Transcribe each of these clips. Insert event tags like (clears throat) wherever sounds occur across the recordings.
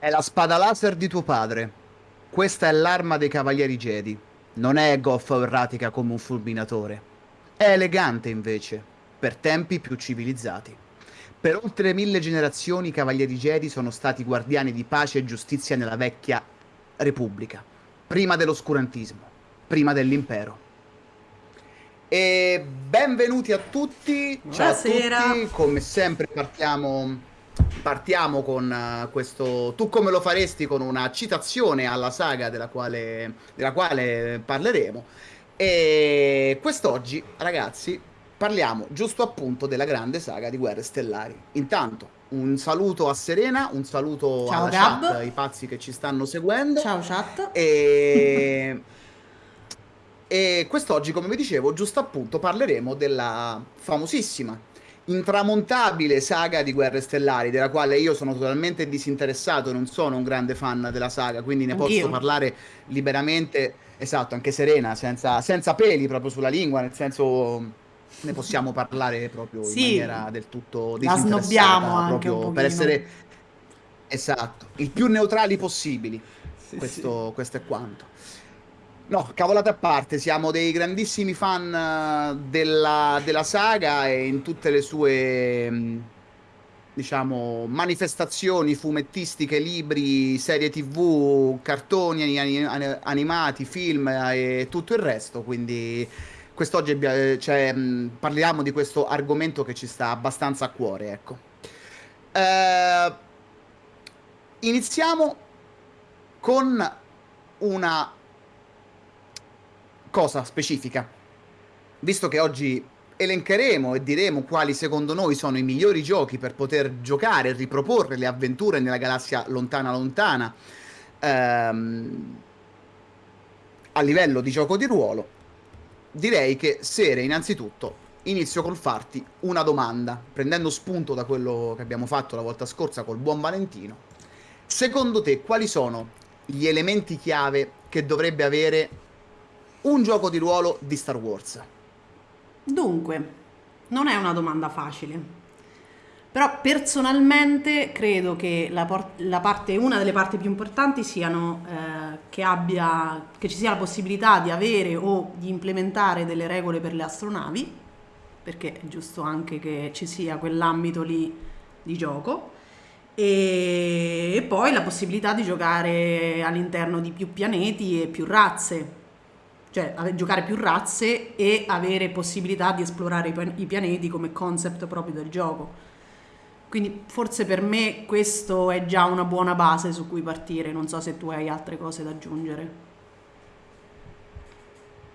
È la spada laser di tuo padre. Questa è l'arma dei cavalieri Jedi. Non è goffa o erratica come un fulminatore. È elegante invece, per tempi più civilizzati. Per oltre mille generazioni i cavalieri Jedi sono stati guardiani di pace e giustizia nella vecchia Repubblica, prima dell'oscurantismo, prima dell'impero. E benvenuti a tutti. Buonasera. Ciao a tutti. Come sempre partiamo partiamo con uh, questo Tu come lo faresti con una citazione alla saga della quale, della quale parleremo. E quest'oggi, ragazzi, parliamo giusto appunto della grande saga di Guerre Stellari. Intanto, un saluto a Serena, un saluto Ciao, alla Gab. chat, ai pazzi che ci stanno seguendo. Ciao chat. E... e quest'oggi, come vi dicevo, giusto appunto parleremo della famosissima intramontabile saga di Guerre Stellari, della quale io sono totalmente disinteressato, non sono un grande fan della saga, quindi ne Anch'io. posso parlare liberamente, esatto, anche serena, senza, senza peli proprio sulla lingua, nel senso ne possiamo parlare proprio in Sì, maniera del tutto la disinteressata, snobbiamo anche proprio per essere esatto, il più neutrali possibili. Sì, questo, questo è quanto. No, cavolate a parte, siamo dei grandissimi fan eh, della, della saga e in tutte le sue, mh, diciamo, manifestazioni fumettistiche, libri, serie TV, cartoni ani- ani- animati, film e tutto il resto. Quindi quest'oggi cioè, parliamo di questo argomento che ci sta abbastanza a cuore, ecco. Eh, iniziamo con una cosa specifica. Visto che oggi elencheremo e diremo quali secondo noi sono i migliori giochi per poter giocare e riproporre le avventure nella galassia lontana lontana ehm, a livello di gioco di ruolo, direi che Sere innanzitutto inizio col farti una domanda, prendendo spunto da quello che abbiamo fatto la volta scorsa col buon Valentino. Secondo te quali sono gli elementi chiave che dovrebbe avere un gioco di ruolo di Star Wars? Dunque, non è una domanda facile. Però personalmente credo che la, la parte, una delle parti più importanti siano eh, che, abbia, che ci sia la possibilità di avere o di implementare delle regole per le astronavi, perché è giusto anche che ci sia quell'ambito lì di gioco, e, e poi la possibilità di giocare all'interno di più pianeti e più razze, cioè giocare più razze e avere possibilità di esplorare i, pian- i pianeti come concept proprio del gioco. Quindi forse per me questo è già una buona base su cui partire, non so se tu hai altre cose da aggiungere.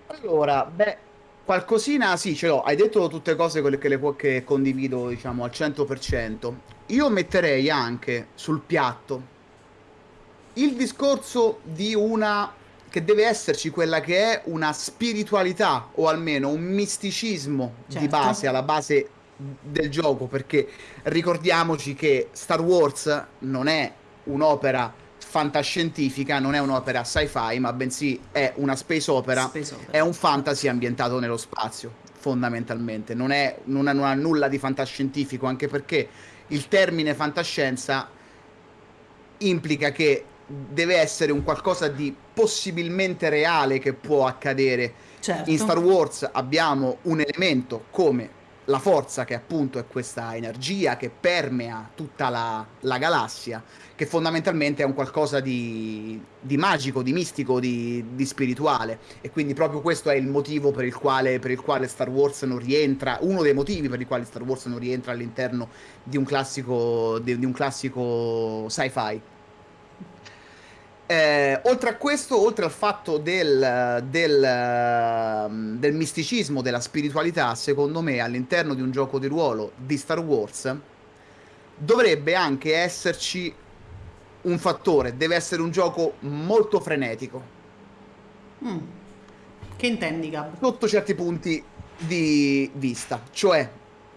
Allora, beh, qualcosina sì, ce l'ho. Hai detto tutte cose quelle che, le che condivido, diciamo, al 100%. Io metterei anche sul piatto il discorso di una che deve esserci quella che è una spiritualità o almeno un misticismo di Certo. base alla base del gioco, perché ricordiamoci che Star Wars non è un'opera fantascientica, non è un'opera sci-fi, ma bensì è una space opera Space opera. è un fantasy ambientato nello spazio, fondamentalmente. Non, è, non, ha, non ha nulla di fantascientifico, anche perché il termine fantascienza implica che deve essere un qualcosa di possibilmente reale che può accadere. Certo. In Star Wars abbiamo un elemento come la forza, che appunto è questa energia che permea tutta la, la galassia, che fondamentalmente è un qualcosa di, di magico, di mistico, di, di spirituale. E quindi proprio questo è il motivo per il, quale, per il quale Star Wars non rientra, uno dei motivi per i quali Star Wars non rientra all'interno di un classico, di, di un classico sci-fi. Eh, oltre a questo, oltre al fatto del, del, ehm, del misticismo, della spiritualità, secondo me all'interno di un gioco di ruolo di Star Wars dovrebbe anche esserci un fattore, deve essere un gioco molto frenetico, Mm. Che intendi, Gab? sotto certi punti di vista, cioè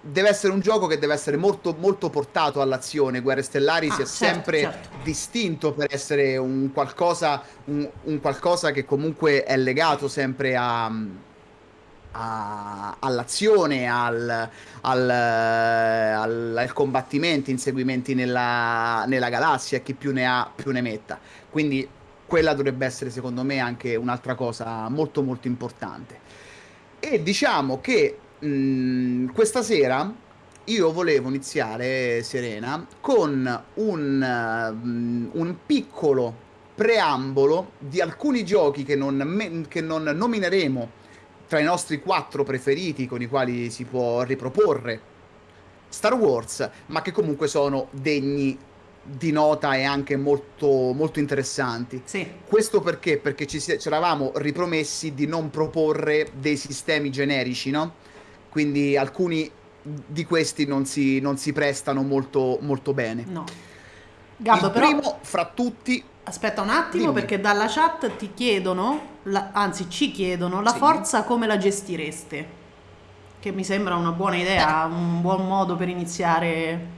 deve essere un gioco che deve essere molto, molto portato all'azione. Guerre Stellari Ah, si è certo, sempre certo. distinto per essere un qualcosa, un, un qualcosa che comunque è legato sempre a, a, all'azione, al, al, al, al, combattimento, inseguimenti nella, nella galassia, chi più ne ha più ne metta. Quindi quella dovrebbe essere secondo me anche un'altra cosa molto molto importante. E diciamo che mh, questa sera io volevo iniziare, Serena, con un, un piccolo preambolo di alcuni giochi che non, che non nomineremo tra i nostri quattro preferiti con i quali si può riproporre Star Wars, ma che comunque sono degni di nota e anche molto, molto interessanti. Sì. Questo perché? Perché ci, ci eravamo ripromessi di non proporre dei sistemi generici, no? Quindi alcuni di questi non si, non si prestano molto, molto bene. No. Gabbo, Il però... primo fra tutti Aspetta un attimo Dimmi. perché dalla chat ti chiedono, la- anzi ci chiedono, la Sì. forza come la gestireste? Che mi sembra una buona idea, un buon modo per iniziare.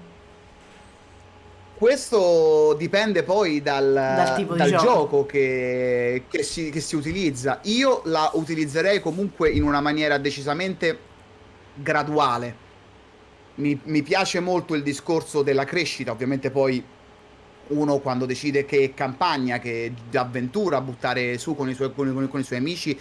Questo dipende poi dal, Dal tipo di dal gioco. gioco che, che si, che si utilizza. Io la utilizzerei comunque in una maniera decisamente graduale. Mi, mi piace molto il discorso della crescita, ovviamente poi uno quando decide che campagna, che avventura buttare su con i suoi, con i- con i suoi amici,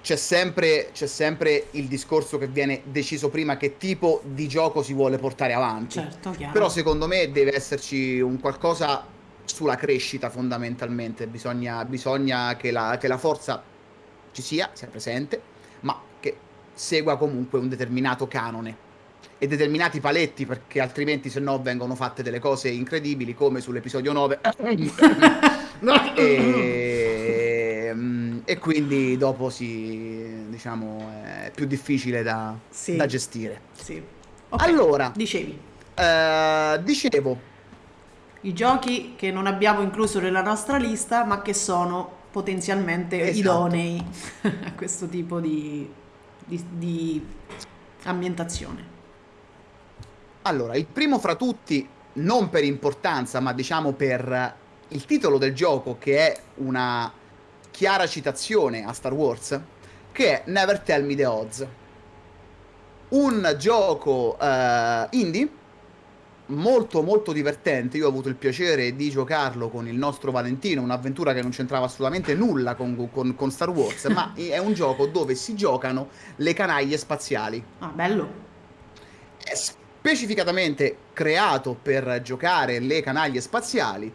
c'è sempre, c'è sempre il discorso che viene deciso prima che tipo di gioco si vuole portare avanti. Certo, chiaro. Però secondo me deve esserci un qualcosa sulla crescita fondamentalmente, bisogna, bisogna che, la, che la forza ci sia, sia presente, ma segua comunque un determinato canone e determinati paletti perché altrimenti se no vengono fatte delle cose incredibili come sull'episodio 9 (laughs) e, mm, e quindi dopo si diciamo è più difficile da, Sì. da gestire Sì. Ok, allora dicevi, eh, dicevo i giochi che non abbiamo incluso nella nostra lista, ma che sono potenzialmente Esatto. idonei (laughs) a questo tipo di, di- di ambientazione. Allora, il primo fra tutti, non per importanza, ma diciamo per il titolo del gioco, che è una chiara citazione a Star Wars, che è Never Tell Me the Odds. Un gioco eh, indie molto molto divertente. Io ho avuto il piacere di giocarlo con il nostro Valentino, un'avventura che non c'entrava assolutamente nulla con, con- con Star Wars, ma (laughs) è un gioco dove si giocano le canaglie spaziali Ah, bello. è specificatamente creato per giocare le canaglie spaziali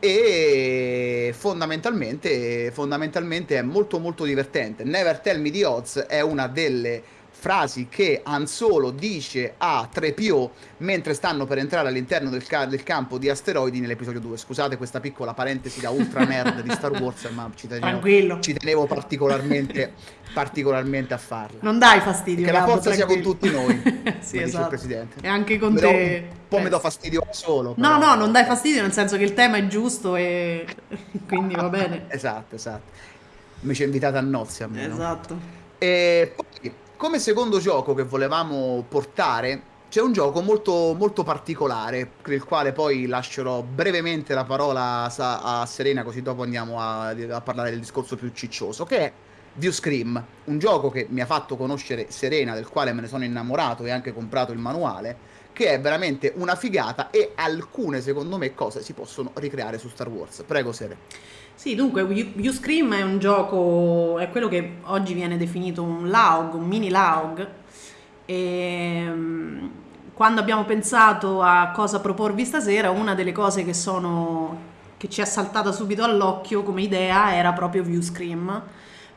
e fondamentalmente, fondamentalmente è molto molto divertente. Never Tell Me the Odds è una delle frasi che Han Solo dice a 3PO mentre stanno per entrare all'interno del, ca- del campo di asteroidi nell'episodio 2. Scusate questa piccola parentesi da ultra nerd di Star Wars, ma ci tenevo, ci tenevo particolarmente, particolarmente a farla. Non dai fastidio. Che la forza sia con tutti noi, (laughs) sì, come dice il esatto. presidente. E anche con do- te. Un po' mi do fastidio solo. No, però- no, non dai fastidio nel senso che il tema è giusto e (laughs) quindi va bene. Esatto, esatto. Mi ci invitate a nozze a me, no? Esatto. E poi, come secondo gioco che volevamo portare, c'è un gioco molto, molto particolare, per il quale poi lascerò brevemente la parola a, Serena, così dopo andiamo a, a parlare del discorso più ciccioso, che è View Scream, un gioco che mi ha fatto conoscere Serena, del quale me ne sono innamorato e anche comprato il manuale, che è veramente una figata e alcune, secondo me, cose si possono ricreare su Star Wars. Prego, Sere. Sì, dunque, You è un gioco, è quello che oggi viene definito un LAUG, un mini LAUG. E mm, quando abbiamo pensato a cosa proporvi stasera, una delle cose che sono che ci è saltata subito all'occhio come idea era proprio View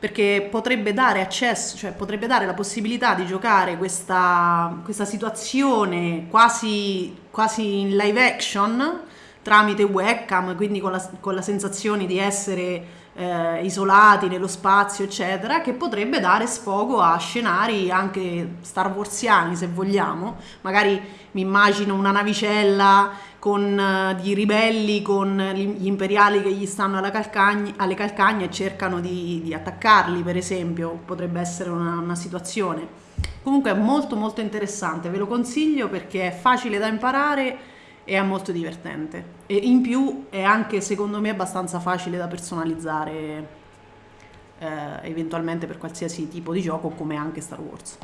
perché potrebbe dare accesso, cioè potrebbe dare la possibilità di giocare questa, questa situazione quasi, quasi in live action tramite webcam, quindi con la, con la sensazione di essere eh, isolati nello spazio, eccetera, che potrebbe dare sfogo a scenari anche Star Warsiani, se vogliamo. Magari mi immagino una navicella con eh, di ribelli con gli imperiali che gli stanno calcagna- alle calcagne e cercano di, di attaccarli, per esempio, potrebbe essere una, una situazione. Comunque è molto molto interessante, ve lo consiglio perché è facile da imparare è molto divertente. E in più è anche secondo me abbastanza facile da personalizzare eh, eventualmente per qualsiasi tipo di gioco come anche Star Wars.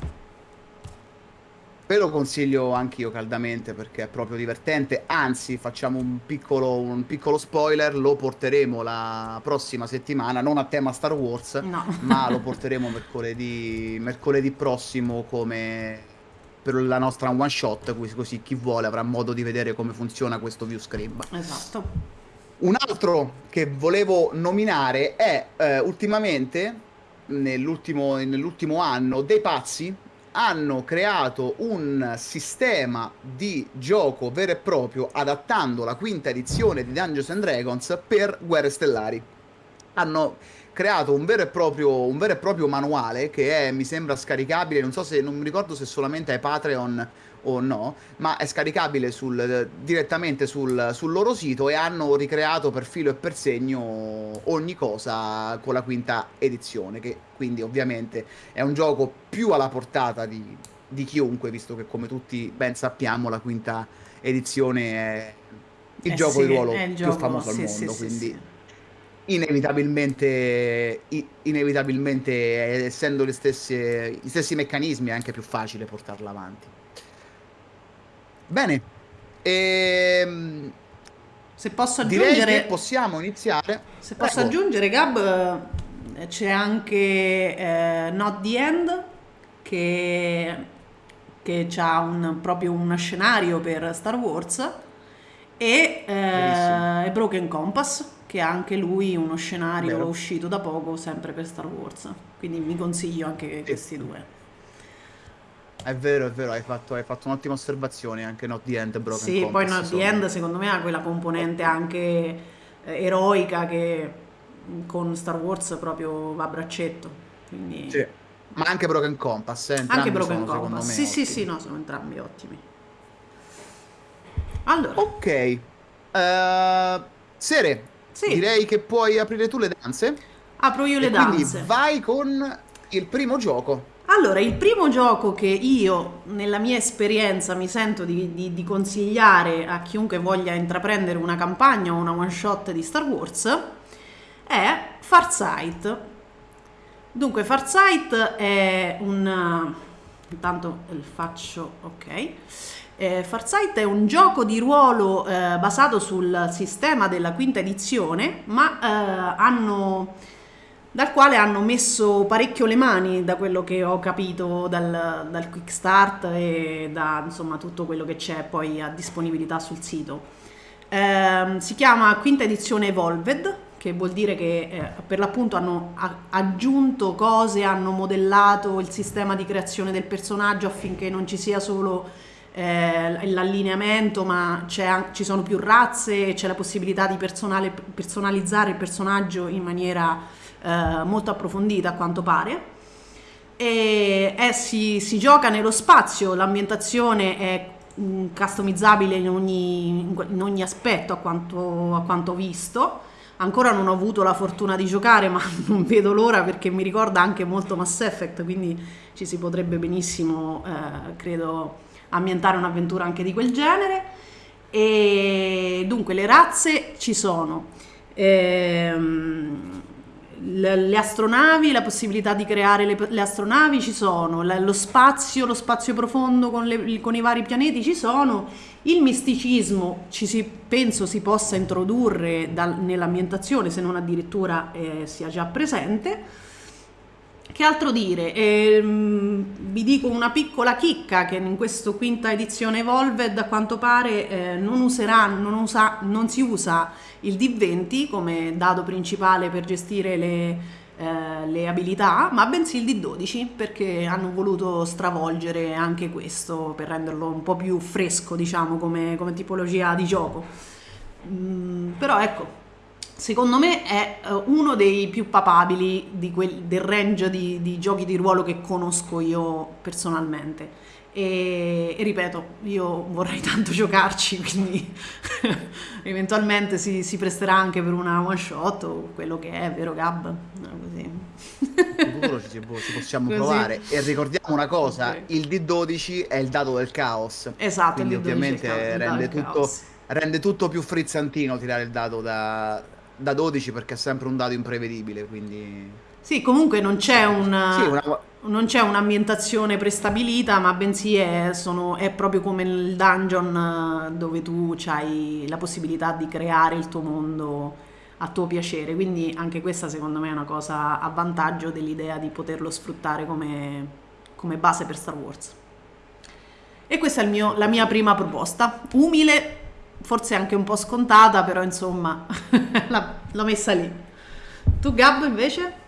Ve lo consiglio anch'io caldamente perché è proprio divertente, anzi facciamo un piccolo, un piccolo spoiler, lo porteremo la prossima settimana, non a tema Star Wars, no. ma lo (laughs) porteremo mercoledì, mercoledì prossimo come per la nostra one shot, così chi vuole avrà modo di vedere come funziona questo view scribe. Esatto. Un altro che volevo nominare è eh, ultimamente, nell'ultimo, nell'ultimo anno, dei pazzi hanno creato un sistema di gioco vero e proprio adattando la quinta edizione di Dungeons and Dragons per Guerre Stellari. Hanno creato un vero, proprio, un vero e proprio, manuale che è, mi sembra scaricabile, non so se, non mi ricordo se solamente è Patreon o no, ma è scaricabile sul, direttamente sul, sul, loro sito e hanno ricreato per filo e per segno ogni cosa con la quinta edizione, che quindi ovviamente è un gioco più alla portata di, di chiunque, visto che come tutti ben sappiamo la quinta edizione è il eh gioco sì, di ruolo più gioco, famoso sì, al mondo, sì, quindi inevitabilmente, inevitabilmente essendo stesse, gli stessi meccanismi è anche più facile portarla avanti. Bene, ehm, se posso aggiungere... Direi che possiamo iniziare. Se posso Prego. aggiungere, Gab, eh, c'è anche eh, Not the End, che, che ha un, proprio uno scenario per Star Wars, e, eh, e Broken Compass, che ha anche lui uno scenario Vero. uscito da poco, sempre per Star Wars. Quindi vi consiglio anche sì. questi due. È vero, è vero, hai fatto, hai fatto un'ottima osservazione anche Not the End Broken Sì, Compass, poi Not the End secondo me ha quella componente anche eh, eroica che con Star Wars proprio va a braccetto. Quindi... Sì. Ma anche Broken Compass, eh, anche Broken sono, Compass. Sì, sì, sì, no, sono entrambi ottimi. Allora. Ok. Uh, Sere, sì. direi che puoi aprire tu le danze. Apro io le danze. Quindi vai con il primo gioco. Allora, il primo gioco che io, nella mia esperienza, mi sento di, di, di, consigliare a chiunque voglia intraprendere una campagna o una one shot di Star Wars è Farsight. Dunque, Farsight è un... intanto faccio... ok. Eh, Farsight è un gioco di ruolo eh, basato sul sistema della quinta edizione, ma eh, hanno dal quale hanno messo parecchio le mani da quello che ho capito dal, dal quick start e da insomma tutto quello che c'è poi a disponibilità sul sito. Eh, si chiama quinta edizione Evolved, che vuol dire che eh, per l'appunto hanno aggiunto cose, hanno modellato il sistema di creazione del personaggio affinché non ci sia solo eh, l'allineamento, ma ci sono più razze, c'è la possibilità di personalizzare il personaggio in maniera eh, molto approfondita a quanto pare. E è, si, si, gioca nello spazio, l'ambientazione è mm, customizzabile in ogni, in ogni aspetto a quanto, a quanto visto. Ancora non ho avuto la fortuna di giocare, ma (laughs) non vedo l'ora perché mi ricorda anche molto Mass Effect, quindi ci si potrebbe benissimo, eh, credo, ambientare un'avventura anche di quel genere. E dunque le razze ci sono. Ehm, le astronavi, la possibilità di creare le, le astronavi ci sono, lo spazio, lo spazio profondo con, le, con, i vari pianeti ci sono, il misticismo ci si, penso si possa introdurre nell'ambientazione se non addirittura eh, sia già presente. Che altro dire? Eh, vi dico una piccola chicca che in questa quinta edizione Evolved a quanto pare eh, non, userà, non, usa, non si usa il D20 come dado principale per gestire le, eh, le abilità, ma bensì il D12 perché hanno voluto stravolgere anche questo per renderlo un po' più fresco, diciamo, come, come tipologia di gioco. Mm, però ecco, secondo me è uh, uno dei più papabili quel, del range di, di, giochi di ruolo che conosco io personalmente. E, e ripeto, io vorrei (laughs) tanto giocarci, quindi (laughs) eventualmente si, si, presterà anche per una one shot o quello che è, vero Gab? No, così. Sicuro ci, ci possiamo così. provare. E ricordiamo una cosa, okay. il D12 è il dato del caos. Esatto, quindi ovviamente rende tutto, rende tutto più frizzantino tirare il dato da da 12 perché è sempre un dato imprevedibile, quindi Sì, comunque non c'è un... Sì, una... Non c'è un'ambientazione prestabilita, ma bensì è, sono- è proprio come il dungeon eh, dove tu hai la possibilità di creare il tuo mondo a tuo piacere. Quindi anche questa secondo me è una cosa a vantaggio dell'idea di poterlo sfruttare come, come base per Star Wars. E questa è il mio- la mia prima proposta. Umile, forse anche un po' scontata, però insomma (laughs) l'ho messa lì. Tu Gab invece?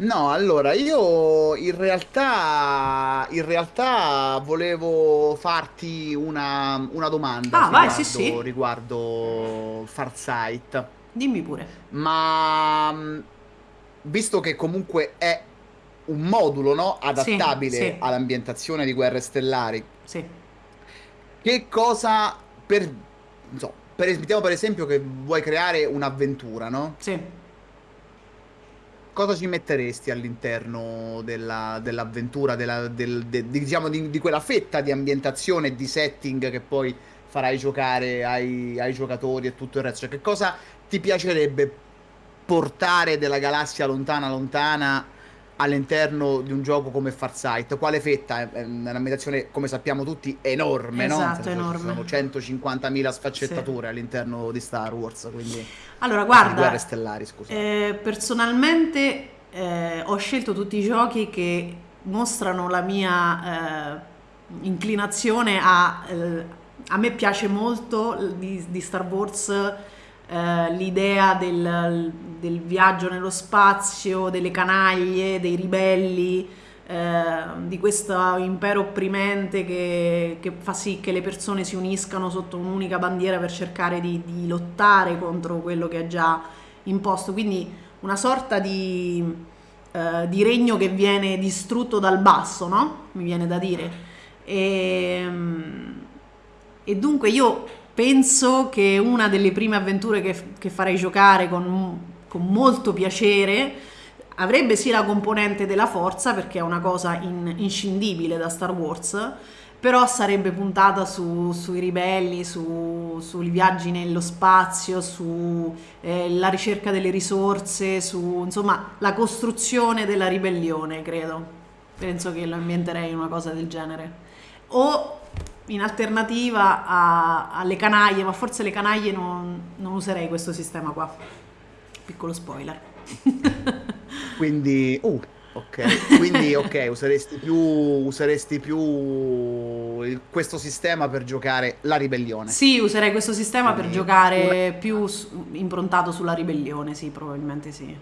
No, allora io in realtà, in realtà volevo farti una, una domanda Ah, vai, sì, riguardo, sì. riguardo Farsight, Dimmi pure. ma mh, visto che comunque è un modulo, no, adattabile sì, all'ambientazione di Guerre Stellari, sì, che cosa per, non so, per, mettiamo per esempio che vuoi creare un'avventura, no? sì. Cosa ci metteresti all'interno della- dell'avventura, della, del- de- di, diciamo, di, di quella fetta di ambientazione e di setting che poi farai giocare ai, ai giocatori e tutto il resto? Cioè, che cosa ti piacerebbe portare della galassia lontana lontana all'interno di un gioco come Farsight? Quale fetta? È, è un'ambientazione, come sappiamo tutti, enorme, no? Esatto, senso, ci sono enorme. 150.000 Sì. sfaccettature all'interno di Star Wars, quindi Allora, di Guerre guarda, Stellari, scusa. eh, personalmente eh, ho scelto tutti i giochi che mostrano la mia eh, inclinazione a... eh, a me piace molto di, di Star Wars eh, l'idea del, del viaggio nello spazio, delle canaglie, dei ribelli, eh, di questo impero opprimente che, che fa sì che le persone si uniscano sotto un'unica bandiera per cercare di, di lottare contro quello che è già imposto. Quindi una sorta di, eh, di regno che viene distrutto dal basso, no? Mi viene da dire. E, e dunque io penso che una delle prime avventure che, che farei giocare con, con molto piacere avrebbe sì la componente della forza, perché è una cosa in- inscindibile da Star Wars, però sarebbe puntata su- sui ribelli, su- sui viaggi nello spazio, sulla ricerca delle risorse, su insomma la costruzione della ribellione, credo. Penso che lo ambienterei in una cosa del genere. O in alternativa a- alle canaglie, ma forse le canaglie non, non userei questo sistema qua. Piccolo spoiler. (laughs) Quindi, uh, ok, quindi ok, useresti più, useresti più il- questo sistema per giocare la ribellione. Sì, userei questo sistema per Quindi una, giocare più su- improntato sulla ribellione, sì, probabilmente sì.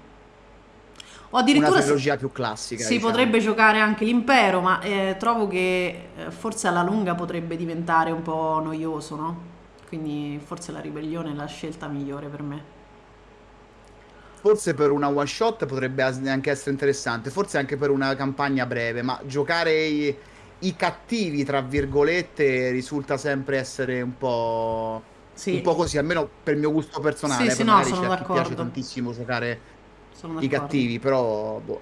O una addirittura si, trilogia più classica, si diciamo. potrebbe giocare anche l'impero, ma eh, trovo che eh, forse alla lunga potrebbe diventare un po' noioso, no? Quindi forse la ribellione è la scelta migliore per me. Forse per una one shot potrebbe anche essere interessante, forse anche per una campagna breve, ma giocare i, i cattivi, tra virgolette, risulta sempre essere un po', un Sì, po' così, almeno per il mio gusto sì, personale, sì, poi no, sono a chi piace d'accordo. tantissimo giocare i cattivi, però boh.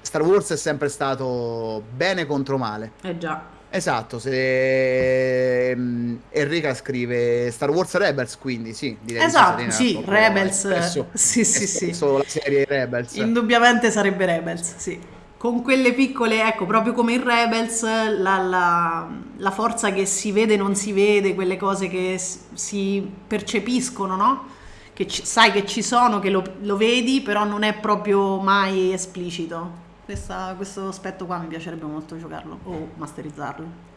Star Wars è sempre stato bene contro male. Eh già. Esatto, se Enrica scrive Star Wars Rebels, quindi sì, direi Esatto, sì, Rebels, espresso, (laughs) sì, sì, sì. espresso la serie Rebels. Indubbiamente sarebbe Rebels, sì. Con quelle piccole, ecco, proprio come in Rebels, la, la- la forza che si vede e non si vede, quelle cose che si percepiscono, no? Che ci- sai che ci sono, che lo, lo vedi, però non è proprio mai esplicito. Questa- questo aspetto qua mi piacerebbe molto giocarlo o masterizzarlo.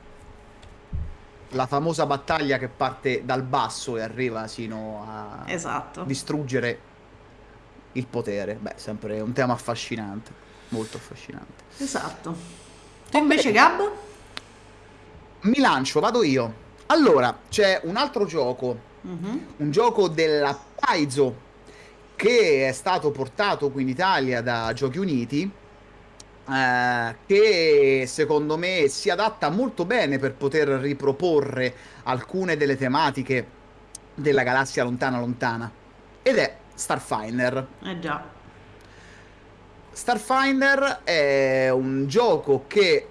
La famosa battaglia che parte dal basso e arriva sino a Esatto, distruggere il potere. Beh, sempre un tema affascinante, molto affascinante. esatto. Tu invece, Gab? mi lancio, vado io. Allora, c'è un altro gioco, Mhm. un gioco della Paizo che è stato portato qui in Italia da Giochi Uniti, eh, che secondo me si adatta molto bene per poter riproporre alcune delle tematiche della galassia lontana lontana. Ed è Starfinder. Eh già, Starfinder è un gioco che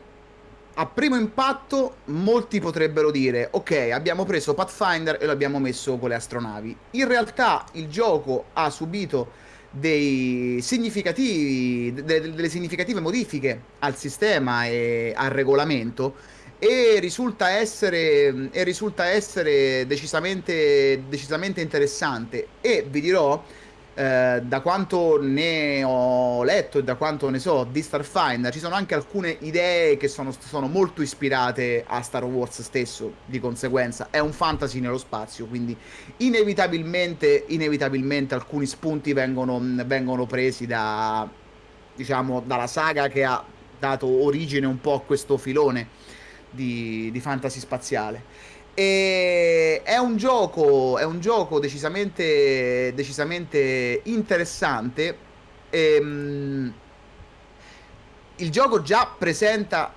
a primo impatto molti potrebbero dire ok, abbiamo preso Pathfinder e lo abbiamo messo con le astronavi. In realtà il gioco ha subito dei significativi, de- delle significative modifiche al sistema e al regolamento e risulta essere, e risulta essere decisamente, decisamente interessante. E vi dirò, eh, da quanto ne ho letto e da quanto ne so di Starfinder, ci sono anche alcune idee che sono, sono molto ispirate a Star Wars stesso, di conseguenza è un fantasy nello spazio, quindi inevitabilmente, inevitabilmente alcuni spunti vengono, vengono presi da, diciamo, dalla saga che ha dato origine un po' a questo filone di, di fantasy spaziale. E è un gioco, è un gioco decisamente, decisamente interessante. E, um, il gioco già presenta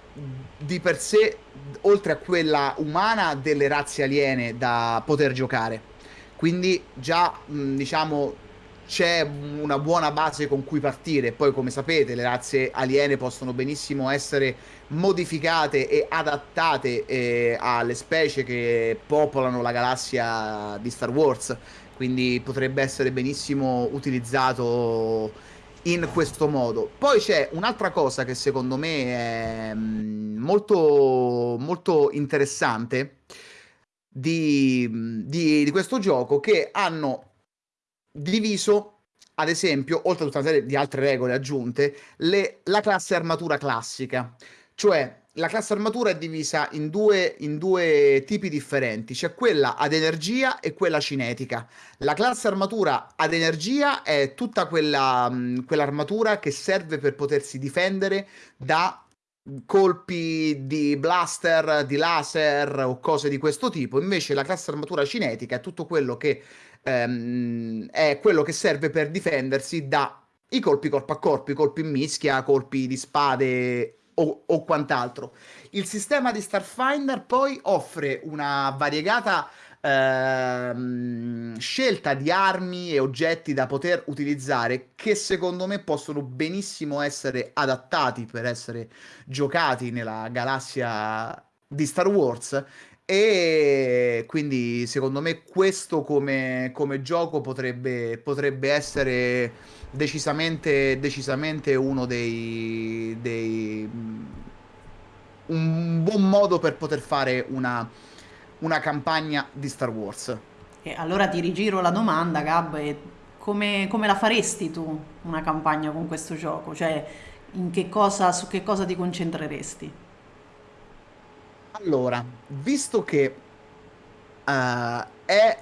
di per sé, oltre a quella umana, delle razze aliene da poter giocare. Quindi già, diciamo, c'è una buona base con cui partire. Poi, come sapete, le razze aliene possono benissimo essere modificate e adattate eh, alle specie che popolano la galassia di Star Wars. Quindi potrebbe essere benissimo utilizzato in questo modo. Poi c'è un'altra cosa che secondo me è mm, molto, molto interessante di, di, di questo gioco che hanno diviso ad esempio, oltre a tutta una serie di altre regole aggiunte, le, la classe armatura classica. Cioè, la classe armatura è divisa in due, in due, tipi differenti, c'è quella ad energia e quella cinetica. La classe armatura ad energia è tutta quella, quell'armatura che serve per potersi difendere da colpi di blaster, di laser o cose di questo tipo. Invece la classe armatura cinetica è tutto quello che ehm, è quello che serve per difendersi dai colpi corpo a corpo, i colpi in mischia, colpi di spade o, o quant'altro. Il sistema di Starfinder poi offre una variegata ehm, scelta di armi e oggetti da poter utilizzare che secondo me possono benissimo essere adattati per essere giocati nella galassia di Star Wars e quindi secondo me questo come, come gioco potrebbe, potrebbe essere decisamente, decisamente uno dei, dei, un buon modo per poter fare una, una campagna di Star Wars. E allora ti rigiro la domanda, Gab, come, come la faresti tu una campagna con questo gioco? Cioè, che cosa, su che cosa ti concentreresti? Allora, visto che uh, è,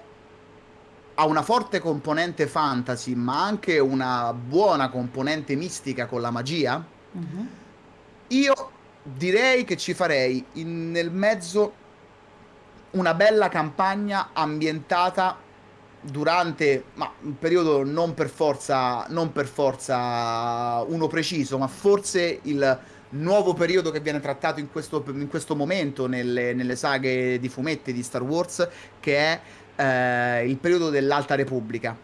ha una forte componente fantasy, ma anche una buona componente mistica con la magia, mm-hmm. io direi che ci farei in, nel mezzo una bella campagna ambientata durante ma un periodo non per forza non per forza uno preciso ma forse il nuovo periodo che viene trattato in questo, in questo momento nelle, nelle, saghe di fumetti di Star Wars, che è eh, il periodo dell'Alta Repubblica.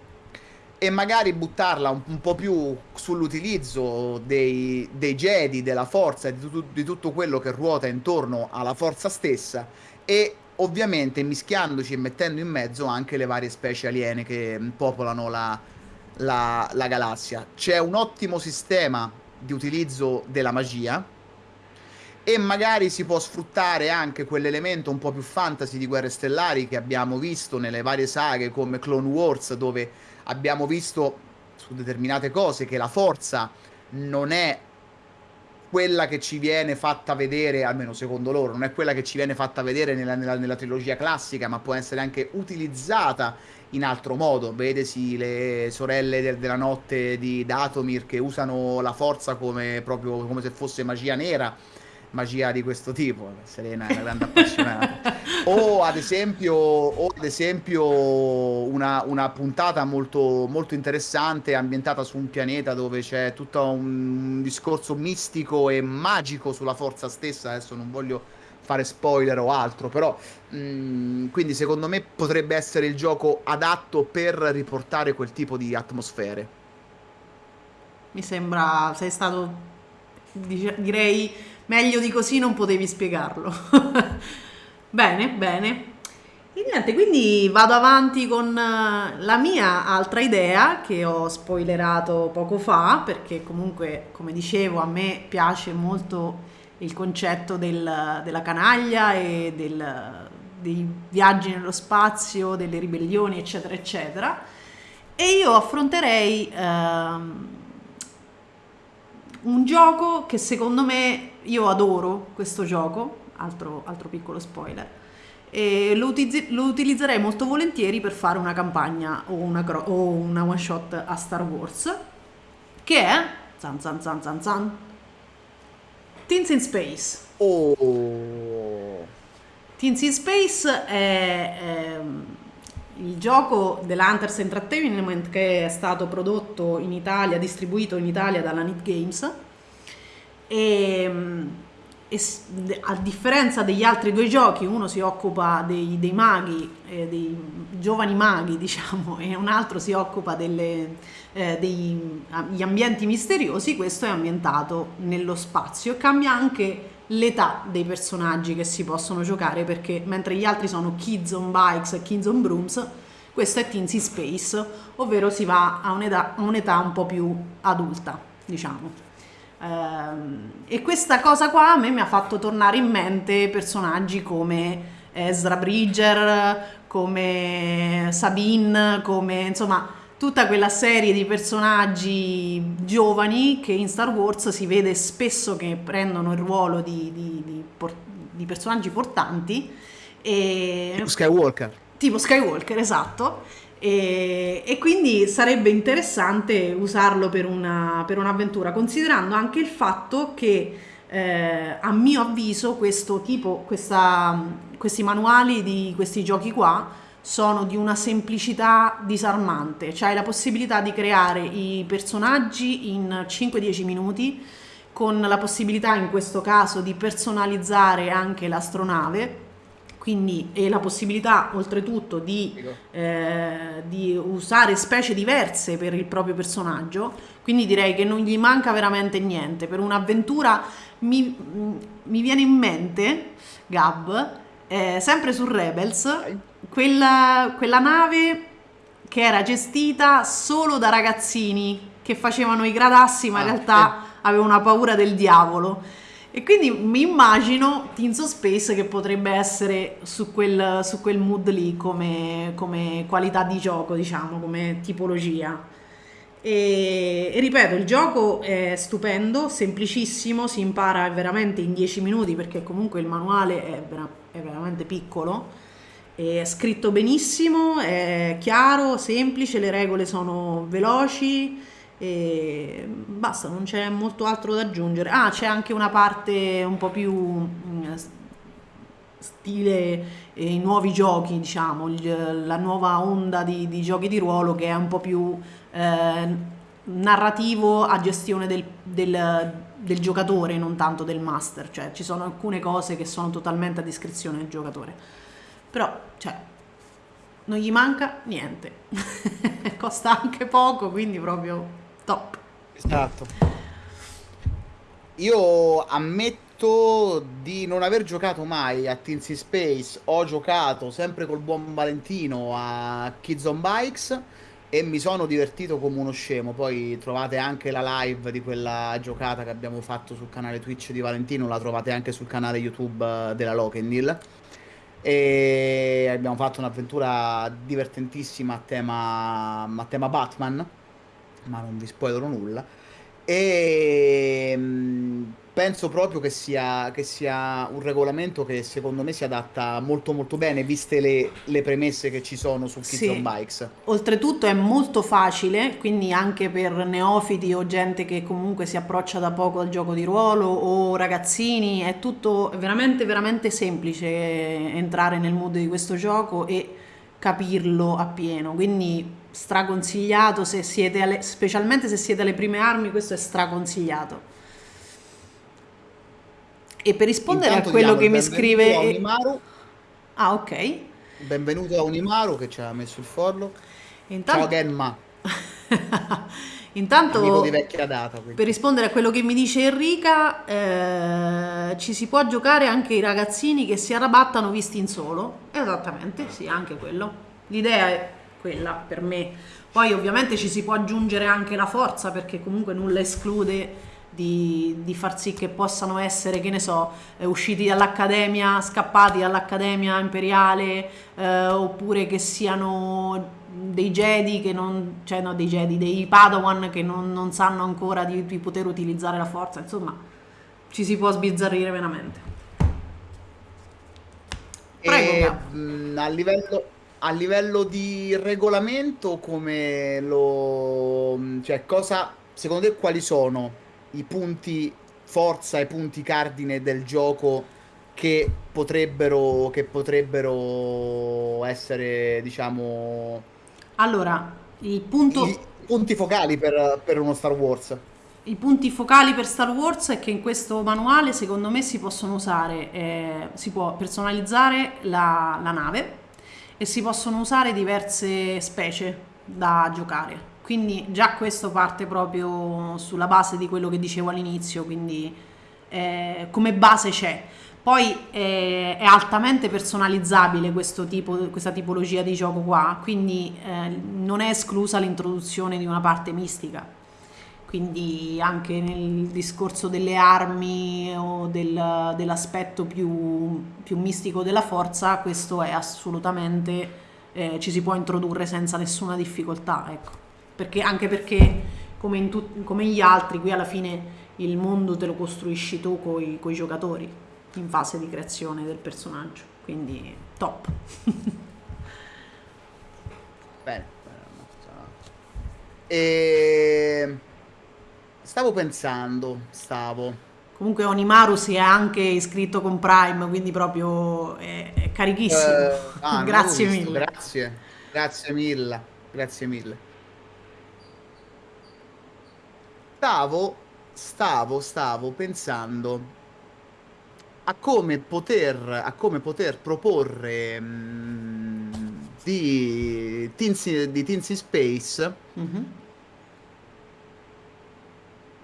E magari buttarla un, un po' più sull'utilizzo dei, dei, Jedi, della forza e di, tu, di tutto quello che ruota intorno alla forza stessa e ovviamente mischiandoci e mettendo in mezzo anche le varie specie aliene che popolano la, la, la galassia. C'è un ottimo sistema di utilizzo della magia e magari si può sfruttare anche quell'elemento un po' più fantasy di Guerre Stellari che abbiamo visto nelle varie saghe come Clone Wars dove abbiamo visto su determinate cose che la forza non è quella che ci viene fatta vedere, almeno secondo loro, non è quella che ci viene fatta vedere nella, nella, nella trilogia classica, ma può essere anche utilizzata in altro modo. Vedesi le sorelle del, della notte di Datomir che usano la forza come, proprio, come se fosse magia nera magia di questo tipo. Serena è una grande appassionata. (laughs) o ad esempio, o ad esempio una, una, puntata molto, molto interessante ambientata su un pianeta dove c'è tutto un discorso mistico e magico sulla forza stessa. Adesso non voglio fare spoiler o altro, però mh, mm, quindi secondo me potrebbe essere il gioco adatto per riportare quel tipo di atmosfere. Mi sembra sei stato direi meglio di così non potevi spiegarlo. (laughs) bene, bene. E niente, quindi vado avanti con eh, la mia altra idea che ho spoilerato poco fa, perché comunque, come dicevo, a me piace molto il concetto del- della canaglia e del- dei viaggi nello spazio, delle ribellioni, eccetera, eccetera. E io affronterei ehm, un gioco che secondo me io adoro questo gioco, altro, altro piccolo spoiler, e lo, utilizzi- lo utilizzerei molto volentieri per fare una campagna o una, cro- o una one shot a Star Wars, che è zan zan zan zan zan, Teens in Space. Oh, Teens in Space è, ehm, il gioco dell'Hunters Entertainment che è stato prodotto in Italia, distribuito in Italia dalla Nit Games e, mm, e de- a differenza degli altri due giochi, uno si occupa dei, dei maghi, eh, dei giovani maghi, (laughs) diciamo, e un altro si occupa delle, eh, degli ambienti misteriosi, questo è ambientato nello spazio. Cambia anche l'età dei personaggi che si possono giocare perché mentre gli altri sono Kids on Bikes e Kids on Brooms, questo è Teensy Space, ovvero si va a un'età, un'età un po' più adulta, diciamo. Ehm, e questa cosa qua a me mi ha fatto tornare in mente personaggi come Ezra Bridger, come Sabine, come insomma tutta quella serie di personaggi giovani che in Star Wars si vede spesso che prendono il ruolo di, di- di di personaggi portanti e Skywalker. tipo Skywalker, esatto. E, e quindi sarebbe interessante usarlo per, una- per un'avventura, considerando anche il fatto che, eh, a mio avviso, tipo, questa- questi manuali di questi giochi qua sono di una semplicità disarmante. Cioè hai la possibilità di creare i personaggi in 5-10 minuti, con la possibilità in questo caso di personalizzare anche l'astronave quindi e la possibilità oltretutto di, eh, di usare specie diverse per il proprio personaggio, quindi direi che non gli manca veramente niente. Per un'avventura mi, mi viene in mente, Gab, eh, sempre su Rebels, quella, quella nave che era gestita solo da ragazzini che facevano i gradassi, ma in Ah, realtà avevano una paura del diavolo. E quindi mi immagino of Space che potrebbe essere su quel, su quel mood lì come, come qualità di gioco, diciamo, come tipologia. E, e ripeto, il gioco è stupendo, semplicissimo, si impara veramente in 10 minuti perché comunque il manuale è, vera- è veramente piccolo, è scritto benissimo, è chiaro, semplice, le regole sono veloci e basta, non c'è molto altro da aggiungere. Ah, c'è anche una parte un po' più mm, stile eh, i nuovi giochi, diciamo, la nuova onda di, di giochi di ruolo che è un po' più eh, narrativo a gestione del, del- del giocatore, non tanto del master. Cioè, ci sono alcune cose che sono totalmente a discrezione del giocatore. Però, cioè, non gli manca niente. (laughs) Costa anche poco, quindi proprio top. Esatto. Io ammetto di non aver giocato mai a Teens in Space, ho giocato sempre col buon Valentino a Kids on Bikes e mi sono divertito come uno scemo. Poi trovate anche la live di quella giocata che abbiamo fatto sul canale Twitch di Valentino, la trovate anche sul canale YouTube eh, della Lokendil. E abbiamo fatto un'avventura divertentissima a tema, a tema Batman ma non vi spoilerò nulla. E mm, penso proprio che sia, che sia un regolamento che secondo me si adatta molto molto bene, viste le, le premesse che ci sono su Kids on Sì. Bikes. Oltretutto è molto facile, quindi anche per neofiti o gente che comunque si approccia da poco al gioco di ruolo o ragazzini, è tutto veramente veramente semplice entrare nel mood di questo gioco e capirlo appieno. Quindi straconsigliato se siete alle, specialmente se siete alle prime armi, questo è straconsigliato. E per rispondere Intanto a quello che mi scrive... Unimaru, Ah, ok. benvenuto a Unimaru che ci ha messo il follow. Ciao Intanto... Genma. (laughs) Intanto, amico di vecchia data. Per rispondere a quello che mi dice Enrica, eh, ci si può giocare anche i ragazzini che si arrabattano visti in solo. Esattamente, sì, anche quello. L'idea è quella per me. Poi ovviamente ci si può aggiungere anche la forza perché comunque nulla esclude di, di far sì che possano essere, che ne so, eh, usciti dall'accademia, scappati dall'accademia imperiale, eh, oppure che siano dei Jedi che non, cioè no, dei Jedi, dei Padawan che non, non sanno ancora di, di, poter utilizzare la forza, insomma, ci si può sbizzarrire veramente. Prego, e, mh, a, livello, a livello di regolamento, come lo... cioè cosa, secondo te quali sono i punti forza e punti cardine del gioco che potrebbero, che potrebbero essere, diciamo, allora, il punto... I punti focali per, per uno Star Wars. I punti focali per Star Wars è che in questo manuale secondo me si possono usare, eh, si può personalizzare la, la, nave e si possono usare diverse specie da giocare. Quindi già questo parte proprio sulla base di quello che dicevo all'inizio, quindi eh, come base c'è. Poi eh, è altamente personalizzabile tipo, questa tipologia di gioco qua, quindi eh, non è esclusa l'introduzione di una parte mistica. Quindi anche nel discorso delle armi o del, dell'aspetto più, più, mistico della forza, questo è assolutamente, eh, ci si può introdurre senza nessuna difficoltà. Ecco. Perché, anche perché come, tut, come gli altri, qui alla fine il mondo te lo costruisci tu con i giocatori in fase di creazione del personaggio, quindi top. Bene. E... Stavo pensando, stavo. Comunque Onimaru si è anche iscritto con Prime, quindi proprio è, è carichissimo. Eh, (laughs) ah, grazie mille. Grazie, grazie mille, grazie mille. Stavo, stavo, stavo pensando a come poter, a come poter proporre mh, mm, di, Teens, di Space. Mm-hmm.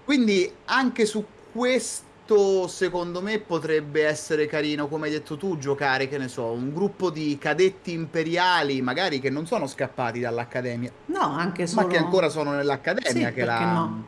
Quindi anche su questo secondo me potrebbe essere carino, come hai detto tu, giocare, che ne so, un gruppo di cadetti imperiali, magari che non sono scappati dall'accademia. No, anche solo... Ma che ancora sono nell'accademia, sì, che la... No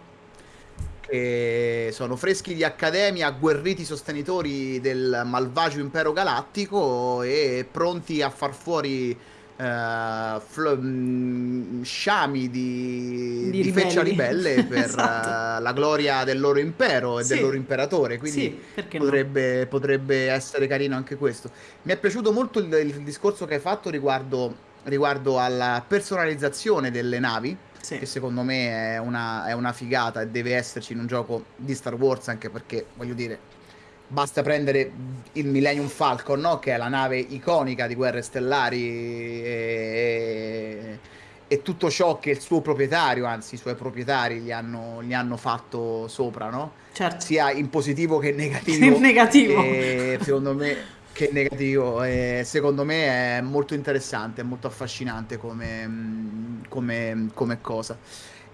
che sono freschi di accademia, agguerriti sostenitori del malvagio impero galattico e pronti a far fuori uh, fl- mm, sciami di, di, di feccia ribelle (laughs) per esatto. uh, la gloria del loro impero e sì. del loro imperatore. Quindi sì, potrebbe, no? potrebbe, essere carino anche questo. Mi è piaciuto molto il, il discorso che hai fatto riguardo, riguardo alla personalizzazione delle navi sì. che secondo me è una, è una figata e deve esserci in un gioco di Star Wars anche perché, voglio dire, basta prendere il Millennium Falcon, no? che è la nave iconica di Guerre Stellari e, e, tutto ciò che il suo proprietario, anzi i suoi proprietari gli hanno, gli hanno fatto sopra, no? certo. sia in positivo che in negativo. (laughs) negativo. E, secondo me che negativo. E secondo me è molto interessante, è molto affascinante come, come, come cosa.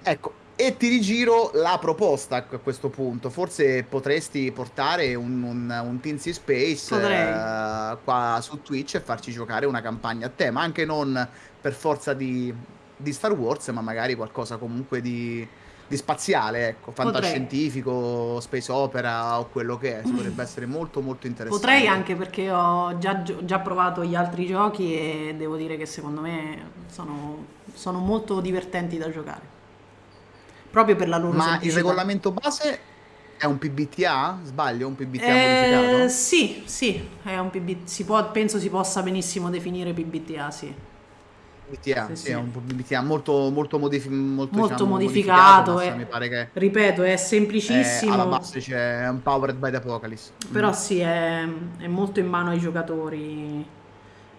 Ecco, e ti rigiro la proposta a questo punto. Forse potresti portare un, un, un Teensy Space uh, qua su Twitch e farci giocare una campagna a te, ma anche non per forza di, di Star Wars, ma magari qualcosa comunque di, di spaziale, ecco, fantascientifico, Potrei. space opera o quello che è, potrebbe (clears throat) essere molto molto interessante. Potrei anche perché ho già, già, provato gli altri giochi e devo dire che secondo me sono, sono molto divertenti da giocare. Proprio per la loro Ma il regolamento base è un PBTA? Sbaglio? Un PBTA eh, modificato? Sì, sì, è un PB... si può, penso si possa benissimo definire PBTA, sì. BTA, sì, sì, è un BTA molto, molto, modif- molto, molto diciamo, modificato. modificato è, mi pare che ripeto, è semplicissimo. È, alla base c'è Empowered by the Apocalypse. Però mm. sì, è, è, molto in mano ai giocatori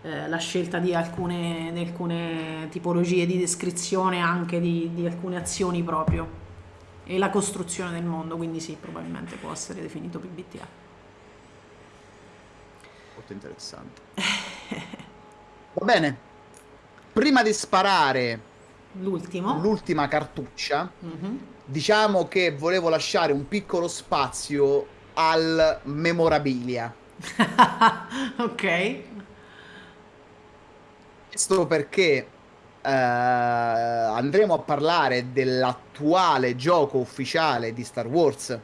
eh, la scelta di alcune, di alcune, tipologie di descrizione, anche di, di alcune azioni proprio. E la costruzione del mondo, quindi sì, probabilmente può essere definito PBTA. Molto interessante. (laughs) Va bene, prima di sparare l'ultima cartuccia, Mhm. diciamo che volevo lasciare un piccolo spazio al memorabilia. (laughs) Ok. Questo perché eh, andremo a parlare dell'attuale gioco ufficiale di Star Wars,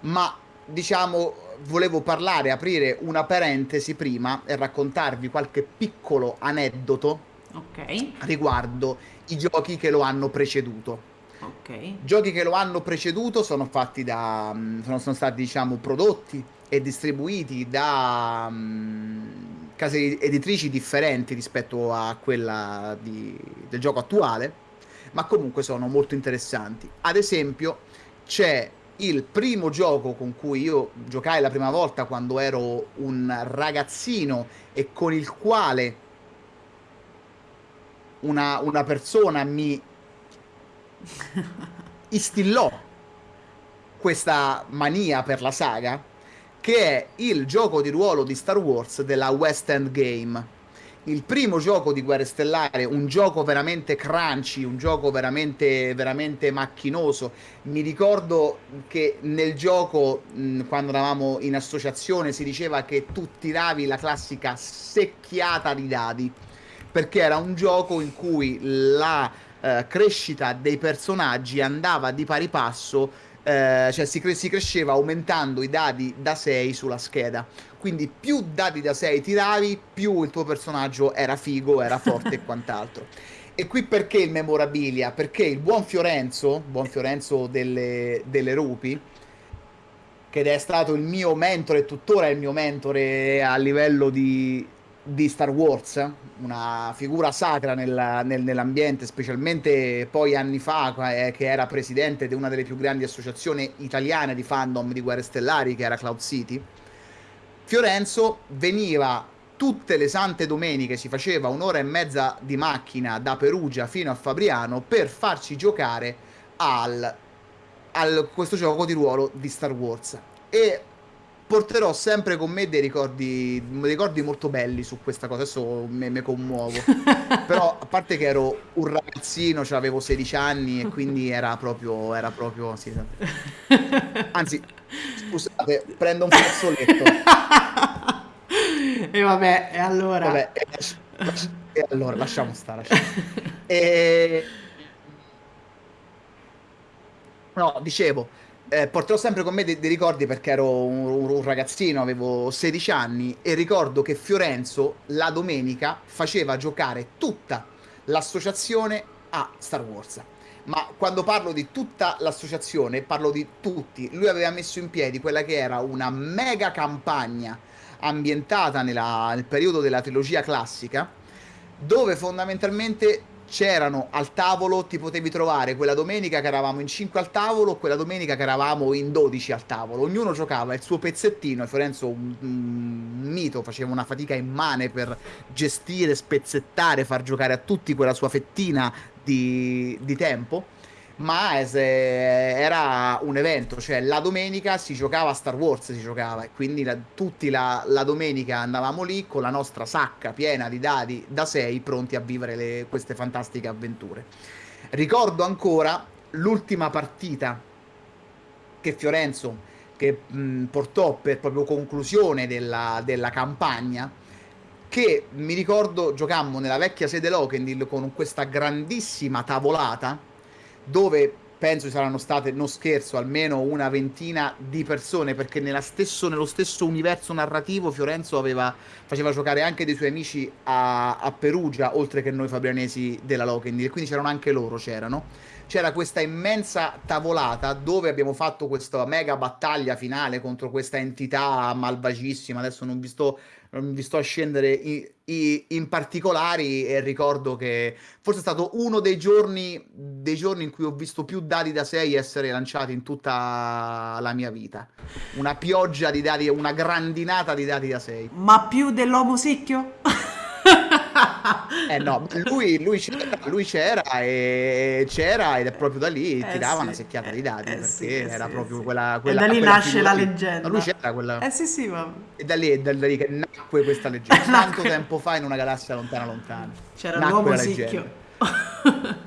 ma diciamo volevo parlare, aprire una parentesi prima e raccontarvi qualche piccolo aneddoto Ok. riguardo i giochi che lo hanno preceduto. Ok. Giochi che lo hanno preceduto sono fatti da. mm, sono, sono stati, diciamo, prodotti e distribuiti da mm, case editrici differenti rispetto a quella di- del gioco attuale, ma comunque sono molto interessanti. Ad esempio, c'è il primo gioco con cui io giocai la prima volta quando ero un ragazzino e con il quale una, una persona mi (laughs) instillò questa mania per la saga, che è il gioco di ruolo di Star Wars della West End Game. Il primo gioco di Guerre Stellare, un gioco veramente crunchy, un gioco veramente, veramente macchinoso. Mi ricordo che nel gioco, quando eravamo in associazione, si diceva che tu tiravi la classica secchiata di dadi, perché era un gioco in cui la eh, crescita dei personaggi andava di pari passo, eh, cioè si, cre- si cresceva aumentando i dadi da 6 sulla scheda. Quindi più dadi da 6 tiravi, più il tuo personaggio era figo, era forte e (laughs) quant'altro. E qui perché il memorabilia? Perché il buon Fiorenzo, buon Fiorenzo delle, delle Rupi, che è stato il mio mentore e tuttora è il mio mentore a livello di, di Star Wars, una figura sacra nella- nel- nell'ambiente, specialmente poi anni fa, eh, che era presidente di una delle più grandi associazioni italiane di fandom di Guerre Stellari, che era Cloud City. Fiorenzo veniva tutte le sante domeniche, si faceva un'ora e mezza di macchina da Perugia fino a Fabriano per farci giocare al, al- questo gioco di ruolo di Star Wars. E porterò sempre con me dei ricordi, dei ricordi molto belli su questa cosa. Adesso me, me commuovo. (laughs) Però, a parte che ero un ragazzino, cioè avevo 16 anni e quindi era proprio, era proprio, sì. (laughs) Anzi, scusate, prendo un fazzoletto. E vabbè, e allora. Vabbè, e, lasci- lasci- e allora lasciamo stare. lasciamo stare. (laughs) E... No, dicevo, eh, porterò sempre con me dei, dei ricordi perché ero un, un ragazzino, avevo 16 anni e ricordo che Fiorenzo la domenica faceva giocare tutta l'associazione a Star Wars. Ma quando parlo di tutta l'associazione, parlo di tutti. Lui aveva messo in piedi quella che era una mega campagna ambientata nella- nel periodo della trilogia classica, dove fondamentalmente c'erano al tavolo, ti potevi trovare quella domenica che eravamo in 5 al tavolo, quella domenica che eravamo in 12 al tavolo. Ognuno giocava il suo pezzettino e Fiorenzo, un, un mito, faceva una fatica immane per gestire, spezzettare, far giocare a tutti quella sua fettina di, di tempo. Ma es- era un evento, cioè la domenica si giocava Star Wars, si giocava e quindi la- tutti la, la domenica andavamo lì con la nostra sacca piena di dadi da 6 pronti a vivere le- queste fantastiche avventure. Ricordo ancora l'ultima partita che Fiorenzo che mh, portò per proprio conclusione della, della campagna che mi ricordo giocammo nella vecchia sede Lokendil con questa grandissima tavolata dove penso ci saranno state, non scherzo, almeno una ventina di persone perché stesso- nello stesso universo narrativo Fiorenzo aveva, faceva giocare anche dei suoi amici a, a Perugia oltre che noi fabrianesi della Lokendil e quindi c'erano anche loro, c'erano c'era questa immensa tavolata dove abbiamo fatto questa mega battaglia finale contro questa entità malvagissima. Adesso non vi sto, non vi sto a scendere i- i- in particolari e ricordo che forse è stato uno dei giorni, dei giorni in cui ho visto più dadi da 6 essere lanciati in tutta la mia vita. Una pioggia di dadi, una grandinata di dadi da 6. Ma più dell'uomo secchio? (laughs) Eh no, lui, lui c'era, lui c'era e c'era ed è proprio da lì Eh tirava sì, una secchiata di dadi eh perché sì, eh era sì, proprio sì. quella, E quella da lì quella nasce la lì. leggenda. Lui c'era quella Eh sì, sì, ma e da lì, da lì che nacque questa leggenda. (laughs) Tanto tempo fa in una galassia lontana lontana. c'era l'uomo leggenda. (laughs)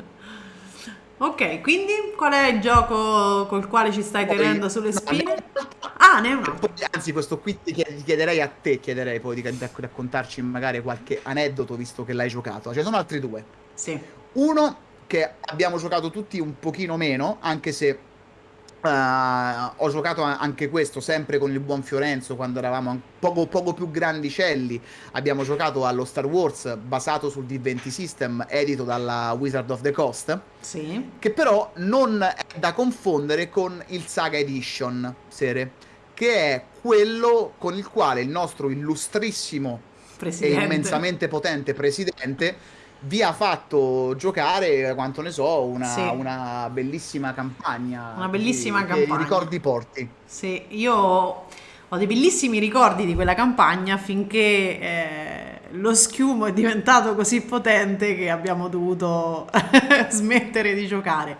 Ok, quindi qual è il gioco col quale ci stai Poi- tenendo sulle no, spine? ne- Ah, ne è un altro. Anzi, questo qui ti chied- ti chiederei a te, chiederei poi di di raccontarci magari qualche aneddoto visto che l'hai giocato. Ce ne sono altri due. Sì. Uno che abbiamo giocato tutti un pochino meno, anche se eh, ho giocato anche questo sempre con il buon Fiorenzo quando eravamo poco, poco più grandicelli. Abbiamo giocato allo Star Wars basato sul D20 System, edito dalla Wizard of the Coast, Sì. che però non è da confondere con il Saga Edition, Sere, che è quello con il quale il nostro illustrissimo e Presidente. immensamente potente presidente vi ha fatto giocare, quanto ne so, una, Sì. una bellissima campagna. Una bellissima che campagna. ricordi porti. Sì, io ho dei bellissimi ricordi di quella campagna finché eh, lo schiumo è diventato così potente che abbiamo dovuto (laughs) smettere di giocare.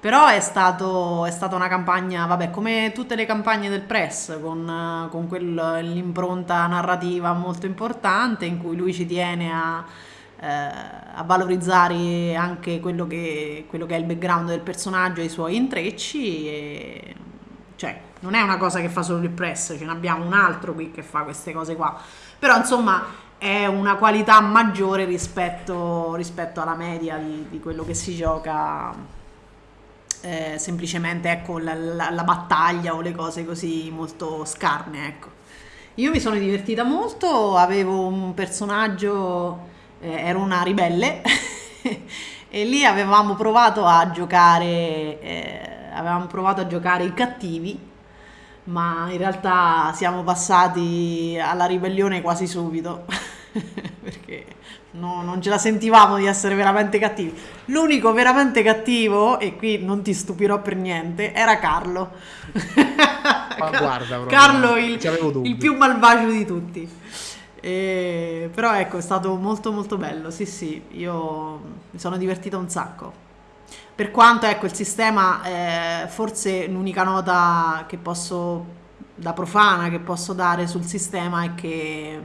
Però è, stato, è stata una campagna, vabbè, come tutte le campagne del press, con, con quel- l'impronta narrativa molto importante in cui lui ci tiene a, a valorizzare anche quello che, quello che è il background del personaggio e i suoi intrecci. E, cioè, non è una cosa che fa solo il press, ce ne abbiamo un altro qui che fa queste cose qua. Però, insomma, è una qualità maggiore rispetto, rispetto alla media di, di quello che si gioca. eh, semplicemente ecco la, la- la battaglia o le cose così molto scarne ecco io mi sono divertita molto avevo un personaggio eh, ero una ribelle (laughs) e lì avevamo provato a giocare eh, avevamo provato a giocare i cattivi ma in realtà siamo passati alla ribellione quasi subito (laughs) perché no- non ce la sentivamo di essere veramente cattivi. L'unico veramente cattivo, e qui non ti stupirò per niente, era Carlo. Ma guarda, (laughs) Carlo il, il più malvagio di tutti. E- però ecco, è stato molto molto bello, sì sì, io mi sono divertita un sacco. Per quanto ecco il sistema, eh, forse l'unica nota che posso, da profana, che posso dare sul sistema è che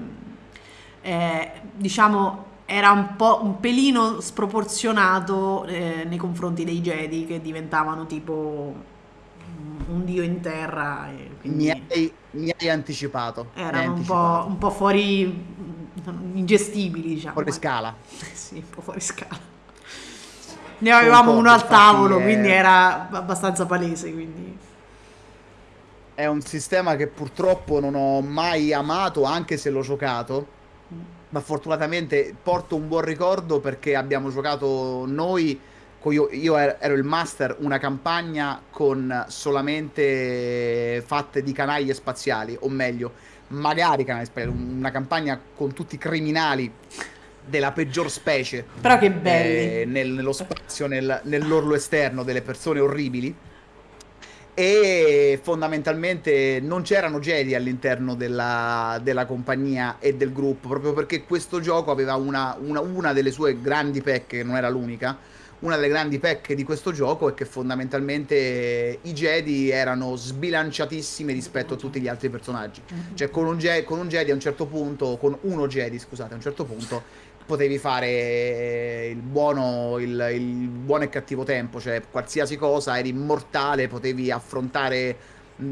eh, diciamo era un po' un pelino sproporzionato eh, nei confronti dei Jedi che diventavano tipo un- dio in terra. e quindi Mi hai, mi hai anticipato. erano un po', un po' fuori, mm, ingestibili, diciamo. Fuori scala. (laughs) Sì, un po' fuori scala. Ne avevamo Concordo, uno al tavolo, è- quindi era abbastanza palese. Quindi. È un sistema che purtroppo non ho mai amato, anche se l'ho giocato. Ma fortunatamente porto un buon ricordo perché abbiamo giocato noi. Io, io er- ero il master, una campagna con solamente fatte di canaglie spaziali, o meglio, magari canaglie spaziali, una campagna con tutti criminali della peggior specie Però che belli. eh, nel- nello spazio, nel- nell'orlo esterno delle persone orribili. E fondamentalmente non c'erano Jedi all'interno della, della compagnia e del gruppo, proprio perché questo gioco aveva una, una- una delle sue grandi pecche, che non era l'unica. Una delle grandi pecche di questo gioco è che fondamentalmente i Jedi erano sbilanciatissimi rispetto a tutti gli altri personaggi. Cioè, con un, Je- con un Jedi a un certo punto, con uno Jedi, scusate, a un certo punto potevi fare il buono, il, il buono e cattivo tempo, cioè qualsiasi cosa, eri immortale, potevi affrontare mh,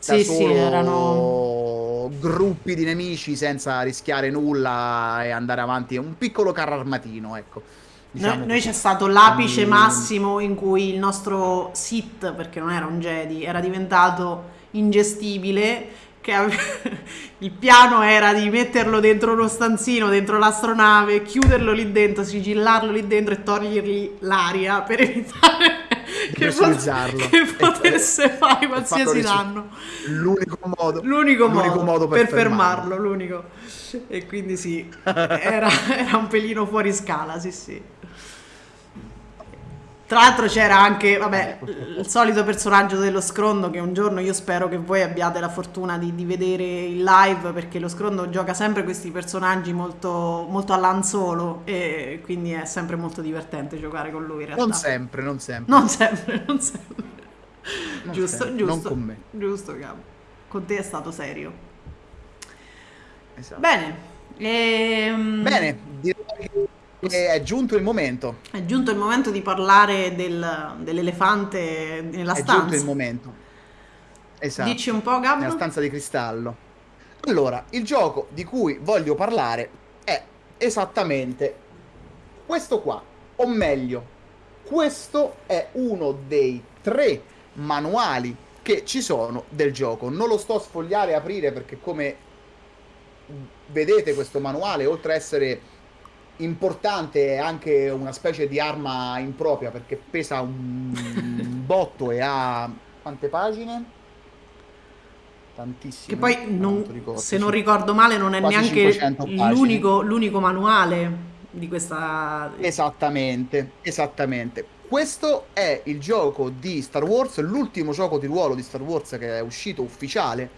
Sì, sì, erano- gruppi di nemici senza rischiare nulla e andare avanti. Un piccolo carro armatino, ecco. Diciamo Noi, noi c'è stato l'apice Quindi- massimo in cui il nostro Sith, perché non era un Jedi, era diventato ingestibile. Che ave- (laughs) il piano era di metterlo dentro uno stanzino, dentro l'astronave, chiuderlo lì dentro, sigillarlo lì dentro e togliergli l'aria per evitare che, pot- che potesse fare qualsiasi danno. L'unico modo, L'unico, l'unico modo, modo per, per fermarlo, l'unico. E quindi sì, (laughs) era, era un pelino fuori scala, sì sì. Tra l'altro c'era anche, vabbè, il solito personaggio dello scrondo che un giorno io spero che voi abbiate la fortuna di, di vedere in live perché lo scrondo gioca sempre questi personaggi molto, molto all'anzolo e quindi è sempre molto divertente giocare con lui in realtà. Non sempre, non sempre. Non sempre, non sempre. Non giusto, sempre, non giusto. con me. Giusto, capo. Con te è stato serio. Esatto. Bene. ehm, Bene, direi che è giunto il momento. È giunto il momento di parlare del, dell'elefante nella È stanza. giunto il momento. Esatto. Dici un po', Gab? Nella stanza di cristallo. Allora, il gioco di cui voglio parlare è esattamente questo qua. O meglio, questo è uno dei tre manuali che ci sono del gioco. Non lo sto a sfogliare e aprire perché come vedete questo manuale, oltre a essere importante, è anche una specie di arma impropria perché pesa un (laughs) botto e ha quante pagine? Tantissime. Che poi, non- ricordo, se non ricordo male, non è neanche 500 pagine. l'unico, l'unico manuale di questa... Esattamente, esattamente. Questo è il gioco di Star Wars, l'ultimo gioco di ruolo di Star Wars che è uscito ufficiale,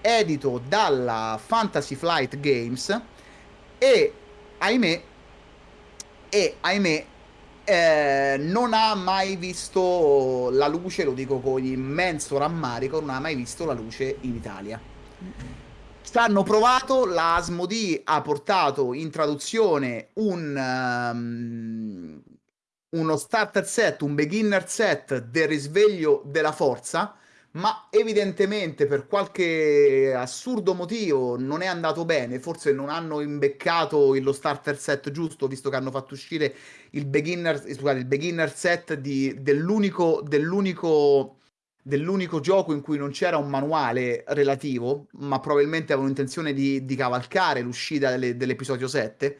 edito dalla Fantasy Flight Games e ahimè, e ahimè, eh, non ha mai visto la luce, lo dico con immenso rammarico, non ha mai visto la luce in Italia. Ci hanno provato, la Asmodee ha portato in traduzione un, ehm, uno starter set, un beginner set del risveglio della forza, ma evidentemente per qualche assurdo motivo non è andato bene, forse non hanno imbeccato lo starter set giusto, visto che hanno fatto uscire il beginner, scusate, il beginner set di- dell'unico, dell'unico dell'unico gioco in cui non c'era un manuale relativo, ma probabilmente avevano intenzione di, di cavalcare l'uscita delle- dell'episodio 7.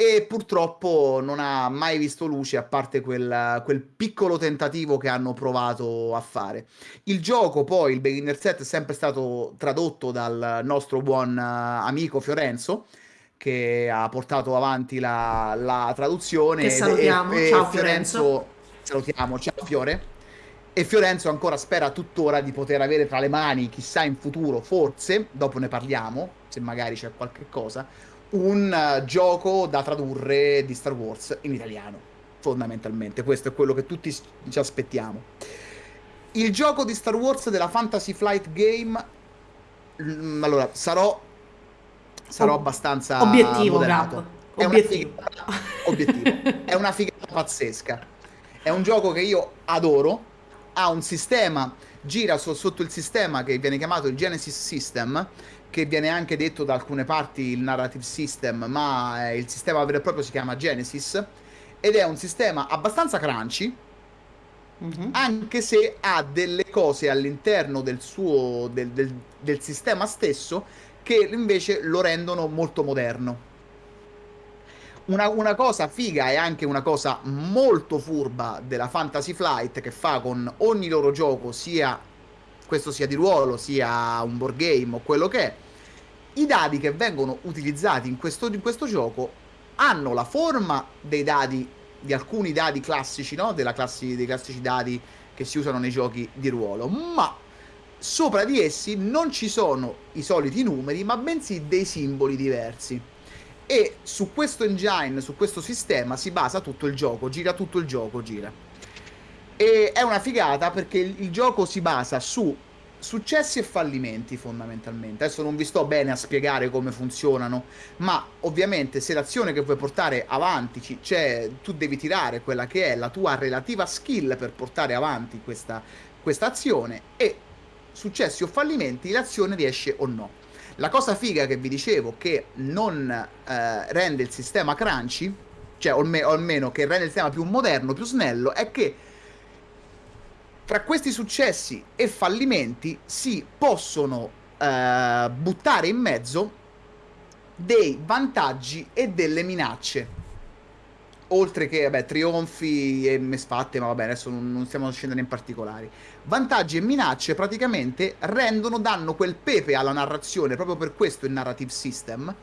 E purtroppo non ha mai visto luce a parte quel, quel piccolo tentativo che hanno provato a fare. Il gioco, poi, il beginner set, è sempre stato tradotto dal nostro buon eh, amico Fiorenzo, che ha portato avanti la, la traduzione. Che salutiamo. e- e Ciao, Fiorenzo, salutiamo, ciao Fiore. E Fiorenzo ancora spera tuttora di poter avere tra le mani, chissà in futuro, forse, dopo ne parliamo, se magari c'è qualche cosa, un eh, gioco da tradurre di Star Wars in italiano, fondamentalmente. Questo è quello che tutti ci aspettiamo. Il gioco di Star Wars della Fantasy Flight Game, mm, allora, sarò, sarò abbastanza Obiettivo. Gab. È una Obiettivo. figata- obiettivo. È una figata pazzesca. È un gioco che io adoro. Ha un sistema, gira so- sotto il sistema che viene chiamato il Genesis System, che viene anche detto da alcune parti il Narrative System, ma eh, il sistema vero e proprio si chiama Genesis. Ed è un sistema abbastanza crunchy, Mhm. anche se ha delle cose all'interno del suo del, del- del sistema stesso che invece lo rendono molto moderno. Una, una cosa figa e anche una cosa molto furba della Fantasy Flight che fa con ogni loro gioco, sia questo sia di ruolo, sia un board game o quello che è, i dadi che vengono utilizzati in questo, in questo gioco hanno la forma dei dadi, di alcuni dadi classici, no? Classi, dei classici dadi che si usano nei giochi di ruolo, ma sopra di essi non ci sono i soliti numeri, ma bensì dei simboli diversi. E su questo engine, su questo sistema si basa tutto il gioco, gira tutto il gioco, gira. E è una figata perché il, gioco si basa su successi e fallimenti fondamentalmente. Adesso non vi sto bene a spiegare come funzionano, ma ovviamente se l'azione che vuoi portare avanti ci- c'è, tu devi tirare quella che è la tua relativa skill per portare avanti questa, questa azione e successi o fallimenti l'azione riesce o no. La cosa figa che vi dicevo che non eh, rende il sistema crunchy, cioè o almeno che rende il sistema più moderno, più snello, è che tra questi successi e fallimenti si possono eh, buttare in mezzo dei vantaggi e delle minacce. Oltre che, vabbè, trionfi e mesfatte, ma vabbè, adesso non, non stiamo scendendo in particolari. Vantaggi e minacce praticamente rendono, danno quel pepe alla narrazione, proprio per questo il narrative system,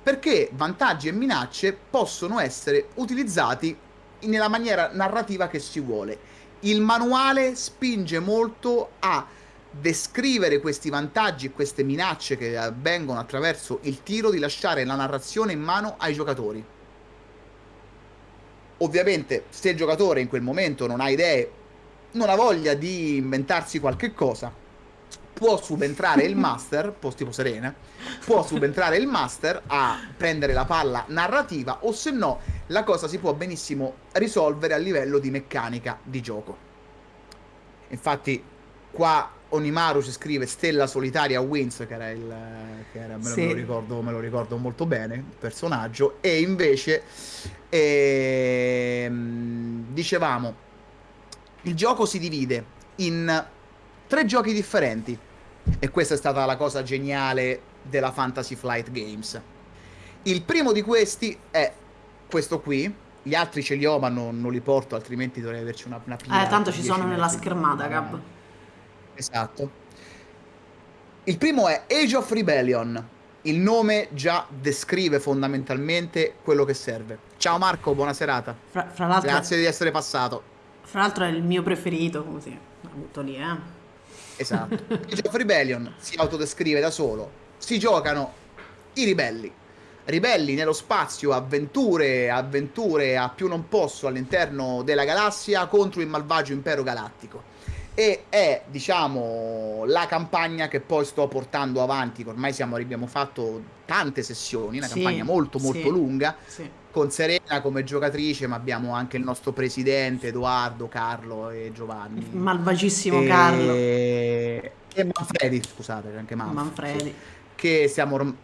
perché vantaggi e minacce possono essere utilizzati nella maniera narrativa che si vuole. Il manuale spinge molto a descrivere questi vantaggi e queste minacce che avvengono attraverso il tiro di lasciare la narrazione in mano ai giocatori. Ovviamente, se il giocatore in quel momento non ha idee, non ha voglia di inventarsi qualche cosa, può subentrare il master, po- tipo Serena, può subentrare il master a prendere la palla narrativa o se no la cosa si può benissimo risolvere a livello di meccanica di gioco. Infatti, qua Onimaru ci scrive Stella Solitaria Wins, che era il che era, me, lo, me, lo ricordo, me, lo, ricordo, molto bene, il personaggio, e invece ehm, dicevamo il gioco si divide in tre giochi differenti e questa è stata la cosa geniale della Fantasy Flight Games. Il primo di questi è questo qui, gli altri ce li ho ma non, non li porto altrimenti dovrei averci una, una pila. Eh, tanto ci sono nella schermata, Gab. Esatto. Il primo è Age of Rebellion. Il nome già descrive fondamentalmente quello che serve. Ciao Marco, buona serata. Fra, fra Grazie di essere passato. Fra l'altro è il mio preferito, così. L'ho butto lì, eh. Esatto. (laughs) Age of Rebellion si autodescrive da solo. Si giocano i ribelli. Ribelli nello spazio, avventure, avventure a più non posso all'interno della galassia contro il malvagio impero galattico e è diciamo la campagna che poi sto portando avanti ormai siamo, abbiamo fatto tante sessioni una sì, campagna molto molto sì, lunga sì. Con Serena come giocatrice ma abbiamo anche il nostro presidente Edoardo, Carlo e Giovanni. Malvagissimo e... Carlo. E Manfredi scusate anche Manfredi, Manfredi. che stiamo,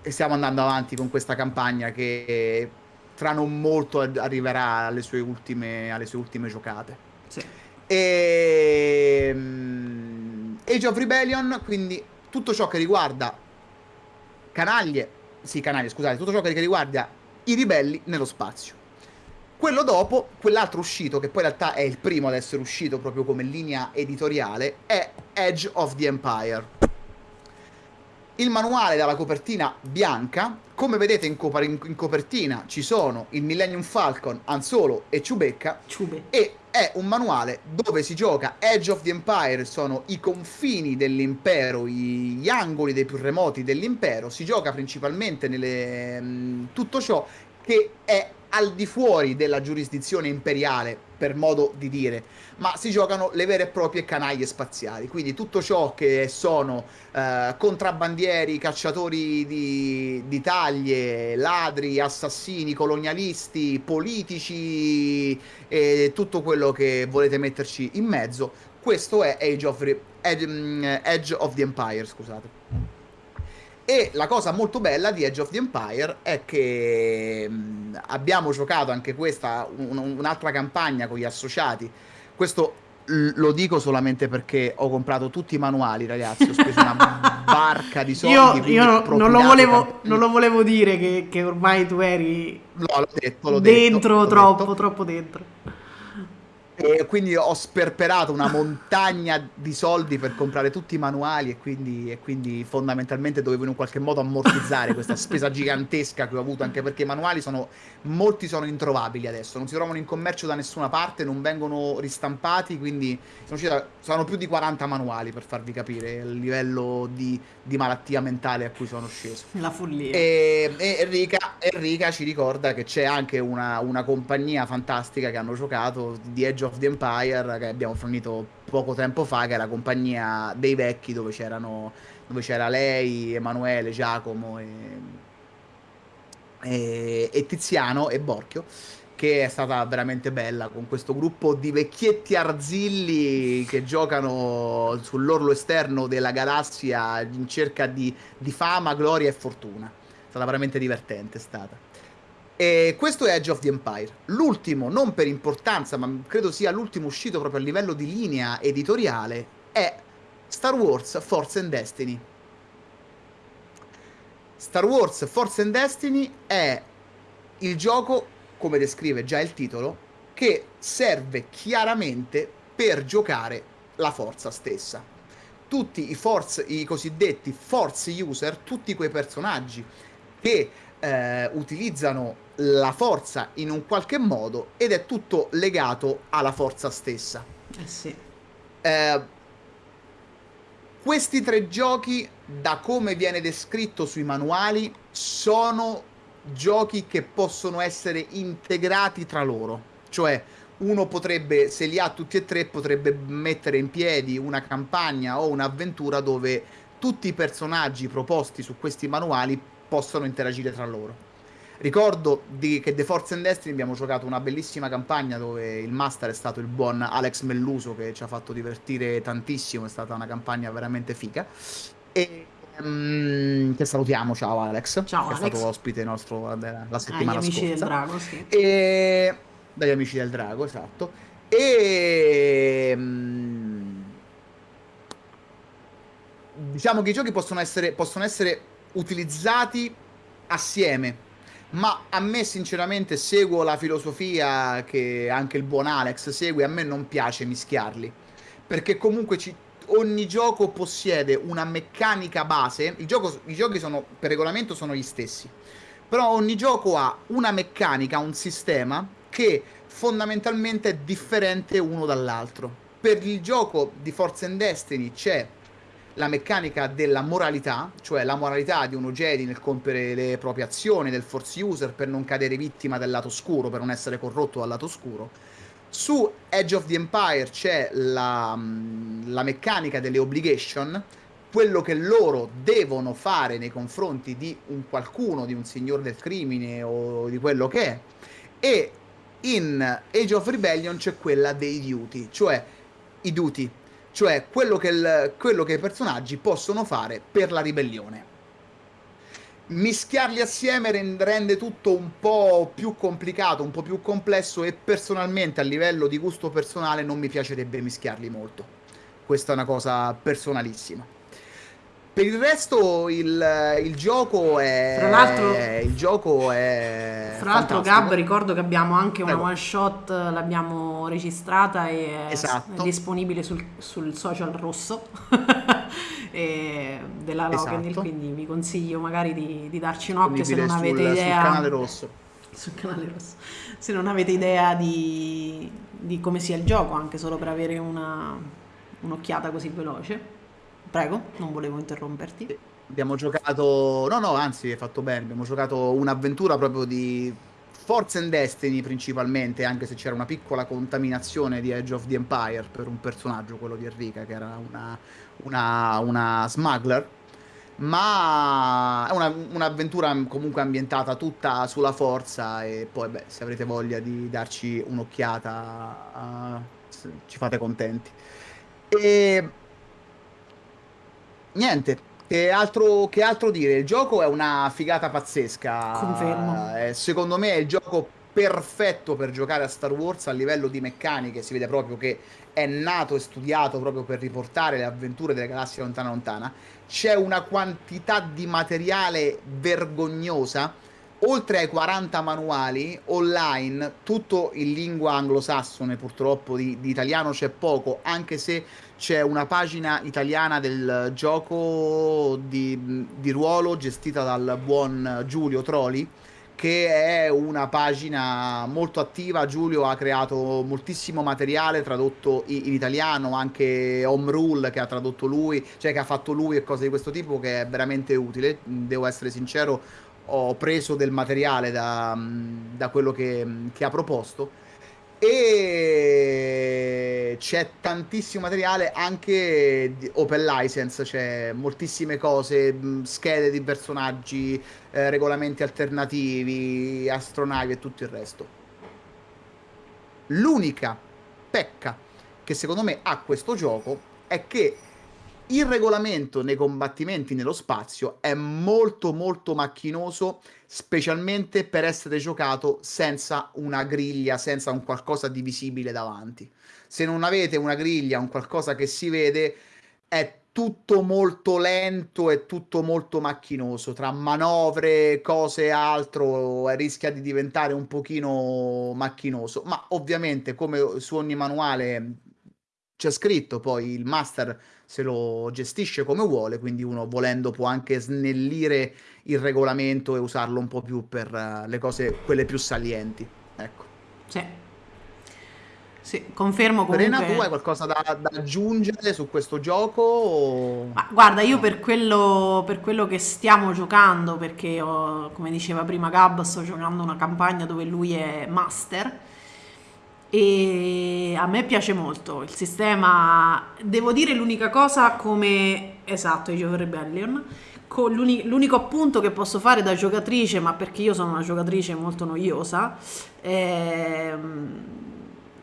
stiamo andando avanti con questa campagna che tra non molto arriverà alle sue ultime, alle sue ultime giocate. Sì. E ehm, Age of Rebellion, quindi tutto ciò che riguarda canaglie, sì, canaglie, scusate, tutto ciò che riguarda i ribelli nello spazio. Quello dopo, quell'altro uscito, che poi in realtà è il primo ad essere uscito proprio come linea editoriale, è Edge of the Empire. Il manuale dalla copertina bianca, come vedete in, cop- in copertina ci sono il Millennium Falcon, Han Solo e Chewbacca, Ciube. e è un manuale dove si gioca Edge of the Empire, sono i confini dell'impero, gli angoli dei più remoti dell'impero, si gioca principalmente nelle, mm, tutto ciò che è al di fuori della giurisdizione imperiale, per modo di dire, ma si giocano le vere e proprie canaglie spaziali, quindi tutto ciò che sono eh, contrabbandieri, cacciatori di, di, taglie, ladri, assassini, colonialisti, politici e tutto quello che volete metterci in mezzo, questo è Age of, Edge, mm, Edge of the Empire, scusate. E la cosa molto bella di Edge of the Empire è che mh, abbiamo giocato anche questa, un, un'altra campagna con gli associati. Questo lo dico solamente perché ho comprato tutti i manuali, ragazzi. Ho speso una (laughs) barca di soldi. Io, io non, lo volevo, non, lo volevo, dire che, che ormai tu eri no, l'ho detto, l'ho dentro detto, troppo, detto. troppo dentro. E quindi ho sperperato una montagna di soldi per comprare tutti i manuali e quindi, e quindi, fondamentalmente dovevo in un qualche modo ammortizzare questa spesa gigantesca che ho avuto anche perché i manuali sono molti sono introvabili adesso, non si trovano in commercio da nessuna parte, non vengono ristampati, quindi sono, sono più di 40 manuali per farvi capire il livello di, di malattia mentale a cui sono sceso. La follia. E, e Enrica, Enrica, ci ricorda che c'è anche una, una compagnia fantastica che hanno giocato di Edge of the Empire che abbiamo fornito poco tempo fa, che è la compagnia dei vecchi dove dove c'era lei, Emanuele, Giacomo e e, e Tiziano e Borchio che è stata veramente bella con questo gruppo di vecchietti arzilli che giocano sull'orlo esterno della galassia in cerca di, di fama, gloria e fortuna. È stata veramente divertente, è stata. E questo è Edge of the Empire. L'ultimo, non per importanza, ma credo sia l'ultimo uscito proprio a livello di linea editoriale, è Star Wars Force and Destiny. Star Wars Force and Destiny è il gioco, come descrive già il titolo, che serve chiaramente per giocare la forza stessa. Tutti i, force, i cosiddetti force user, tutti quei personaggi che eh, utilizzano la forza in un qualche modo ed è tutto legato alla forza stessa. Eh sì. Eh, questi tre giochi, da come viene descritto sui manuali, sono giochi che possono essere integrati tra loro. Cioè, uno potrebbe, se li ha tutti e tre, potrebbe mettere in piedi una campagna o un'avventura dove tutti i personaggi proposti su questi manuali possono interagire tra loro. Ricordo di, che The Force and Destiny abbiamo giocato una bellissima campagna dove il master è stato il buon Alex Melluso che ci ha fatto divertire tantissimo, è stata una campagna veramente figa. E um, che salutiamo, ciao Alex, ciao, che Alex. è stato ospite nostro la settimana Agli amici scorsa. del Drago, sì. E... Dagli amici del Drago, esatto. E... um, diciamo che i giochi possono essere, possono essere utilizzati assieme. Ma a me sinceramente seguo la filosofia che anche il buon Alex segue, a me non piace mischiarli, perché comunque ci, ogni gioco possiede una meccanica base, gioco, i giochi sono, per regolamento sono gli stessi, però ogni gioco ha una meccanica, un sistema che fondamentalmente è differente uno dall'altro. Per il gioco di Force and Destiny c'è la meccanica della moralità, cioè la moralità di uno Jedi nel compiere le proprie azioni, del Force User per non cadere vittima del lato scuro, per non essere corrotto dal lato scuro. Su Edge of the Empire c'è la, mm, la meccanica delle obligation, quello che loro devono fare nei confronti di un qualcuno, di un signore del crimine o di quello che è. E in Age of Rebellion c'è quella dei duty, cioè i duty, cioè quello che, il, quello che i personaggi possono fare per la ribellione. Mischiarli assieme rende tutto un po' più complicato, un po' più complesso e personalmente a livello di gusto personale non mi piacerebbe mischiarli molto. Questa è una cosa personalissima. Per il resto il, il gioco è... Fra l'altro... Il gioco è... Fra l'altro Gab ricordo che abbiamo anche una Prego. one shot, l'abbiamo registrata e esatto. è disponibile sul, sul social rosso (laughs) della Logan, esatto. quindi vi consiglio magari di, di darci un occhio se non sul, avete idea... Sul canale rosso. Sul canale rosso. Se non avete idea di, di come sia il gioco, anche solo per avere una, un'occhiata così veloce. Prego, non volevo interromperti. Abbiamo giocato, no, no, anzi, hai fatto bene. Abbiamo giocato un'avventura proprio di Force and Destiny principalmente, anche se c'era una piccola contaminazione di Edge of the Empire per un personaggio, quello di Enrica, che era una, una, una smuggler. Ma è una, un'avventura comunque ambientata tutta sulla forza e poi, beh, se avrete voglia di darci un'occhiata, uh, ci fate contenti. E niente, che altro, che altro, dire? Il gioco è una figata pazzesca. Confermo. Eh, secondo me è il gioco perfetto per giocare a Star Wars a livello di meccaniche. Si vede proprio che è nato e studiato proprio per riportare le avventure della galassia lontana lontana. C'è una quantità di materiale vergognosa oltre ai 40 manuali online, tutto in lingua anglosassone, purtroppo di, di, italiano c'è poco, anche se c'è una pagina italiana del gioco di, di ruolo gestita dal buon Giulio Troli, che è una pagina molto attiva. Giulio ha creato moltissimo materiale tradotto in, italiano, anche Home Rule che ha tradotto lui, cioè che ha fatto lui e cose di questo tipo, che è veramente utile. Devo essere sincero, ho preso del materiale da, da quello che, che, ha proposto e c'è tantissimo materiale anche open license, c'è moltissime cose, schede di personaggi, eh, regolamenti alternativi, astronavi e tutto il resto. L'unica pecca che secondo me ha questo gioco è che il regolamento nei combattimenti nello spazio è molto molto macchinoso, specialmente per essere giocato senza una griglia, senza un qualcosa di visibile davanti. Se non avete una griglia, un qualcosa che si vede, è tutto molto lento e tutto molto macchinoso. Tra manovre, cose e altro, rischia di diventare un pochino macchinoso. Ma ovviamente, come su ogni manuale c'è scritto, poi il master se lo gestisce come vuole, quindi uno volendo può anche snellire il regolamento e usarlo un po' più per uh, le cose, quelle più salienti. Ecco. Sì. Sì, confermo comunque... Serena, tu hai qualcosa da, da aggiungere su questo gioco? O... Ma guarda, io per quello, per quello che stiamo giocando, perché ho, come diceva prima Gab, sto giocando una campagna dove lui è master, e a me piace molto il sistema, devo dire l'unica cosa come, esatto, of Rebellion, l'unico appunto che posso fare da giocatrice, ma perché io sono una giocatrice molto noiosa, ehm,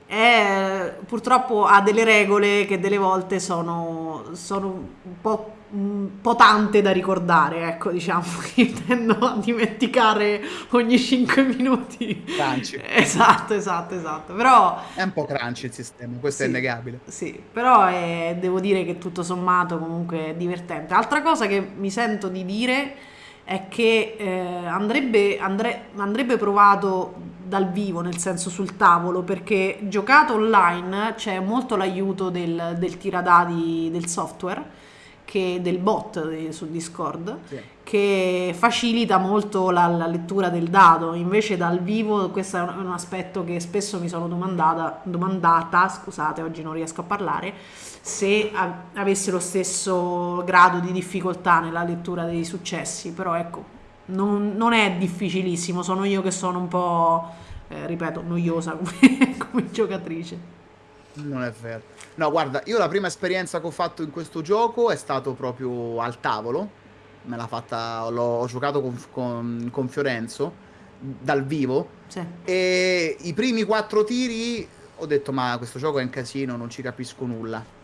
è, purtroppo ha delle regole che delle volte sono, sono un po' un po' tante da ricordare, ecco, diciamo, (laughs) che tendo a dimenticare ogni 5 minuti. Crunchy. (laughs) Esatto, esatto, esatto. Però... È un po' crunchy il sistema, questo sì, è innegabile. Sì, però è, devo dire che tutto sommato comunque è divertente. Altra cosa che mi sento di dire è che eh, andrebbe, andre, andrebbe provato dal vivo, nel senso sul tavolo, perché giocato online c'è molto l'aiuto del, del tiradadi del software che, del bot su Discord sì. che facilita molto la, la, lettura del dado. Invece dal vivo questo è un, un aspetto che spesso mi sono domandata, domandata, scusate oggi non riesco a parlare, se a, avesse lo stesso grado di difficoltà nella lettura dei successi, però ecco, non, non è difficilissimo, sono io che sono un po', eh, ripeto, noiosa (laughs) come, come giocatrice. Non è vero. No, guarda, io la prima esperienza che ho fatto in questo gioco è stato proprio al tavolo. Me l'ha fatta, l'ho giocato con, con, con Fiorenzo dal vivo. Sì. E i primi quattro tiri ho detto: Ma questo gioco è un casino, non ci capisco nulla.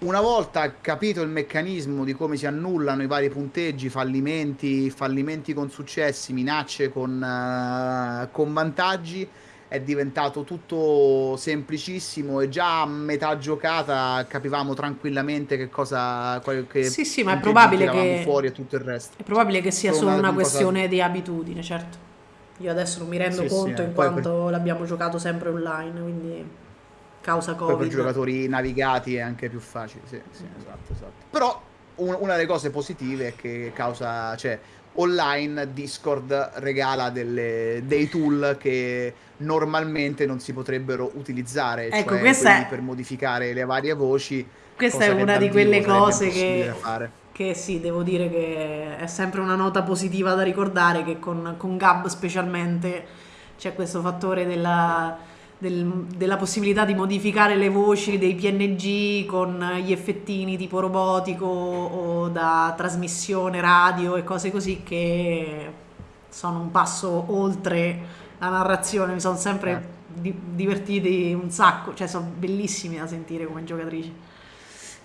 Una volta capito il meccanismo di come si annullano i vari punteggi, fallimenti, fallimenti con successi, minacce con, uh, con vantaggi è diventato tutto semplicissimo e già a metà giocata capivamo tranquillamente che cosa che sì sì ma è probabile che fuori e tutto il resto. è probabile che sia solo una, una questione cosa... di abitudine certo. Io adesso non mi rendo sì, conto sì, in quanto per... l'abbiamo giocato sempre online quindi causa covid poi per giocatori navigati è anche più facile sì, sì esatto esatto. Però un, una delle cose positive è che causa cioè online Discord regala delle, dei tool che normalmente non si potrebbero utilizzare, ecco, cioè questa è... per modificare le varie voci. Questa è una di quelle cose che, che sì, devo dire che è sempre una nota positiva da ricordare che con, con Gab specialmente c'è questo fattore della, del, della possibilità di modificare le voci dei PNG con gli effettini tipo robotico o da trasmissione radio e cose così che sono un passo oltre la narrazione, mi sono sempre eh. di- divertiti un sacco, cioè sono bellissimi da sentire come giocatrici.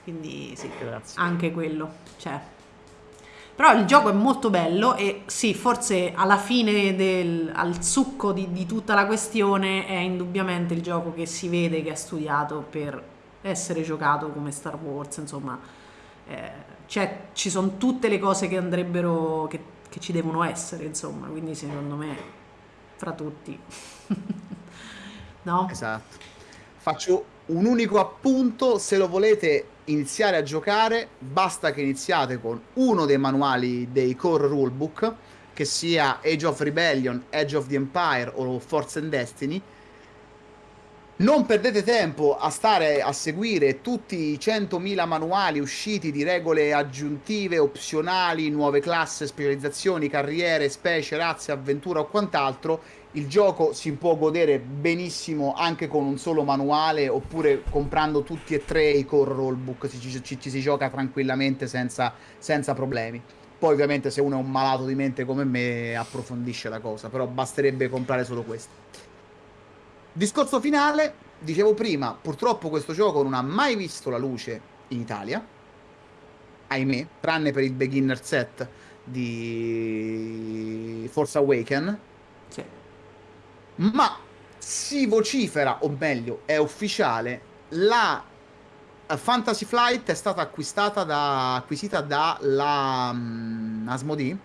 Quindi sì, Grazie. anche quello. Cioè. Però il gioco è molto bello e sì, forse alla fine del al succo di, di tutta la questione è indubbiamente il gioco che si vede che è studiato per essere giocato come Star Wars, insomma, eh, cioè, ci sono tutte le cose che andrebbero, che, che ci devono essere, insomma, quindi secondo me fra tutti. (laughs) no? Esatto. Faccio un unico appunto, se lo volete iniziare a giocare, basta che iniziate con uno dei manuali dei core rulebook, che sia Age of Rebellion, Age of the Empire o Force and Destiny, non perdete tempo a stare a seguire tutti i 100.000 manuali usciti di regole aggiuntive, opzionali, nuove classi, specializzazioni, carriere, specie, razze, avventura o quant'altro. Il gioco si può godere benissimo anche con un solo manuale oppure comprando tutti e tre i core rollbook, ci, ci, ci si gioca tranquillamente senza, senza problemi. Poi ovviamente se uno è un malato di mente come me approfondisce la cosa, però basterebbe comprare solo questo. Discorso finale, dicevo prima, purtroppo questo gioco non ha mai visto la luce in Italia, ahimè, tranne per il beginner set di Force Awaken. Sì. Ma si vocifera, o meglio, è ufficiale, la Fantasy Flight è stata acquistata da, acquisita dalla um, Asmodee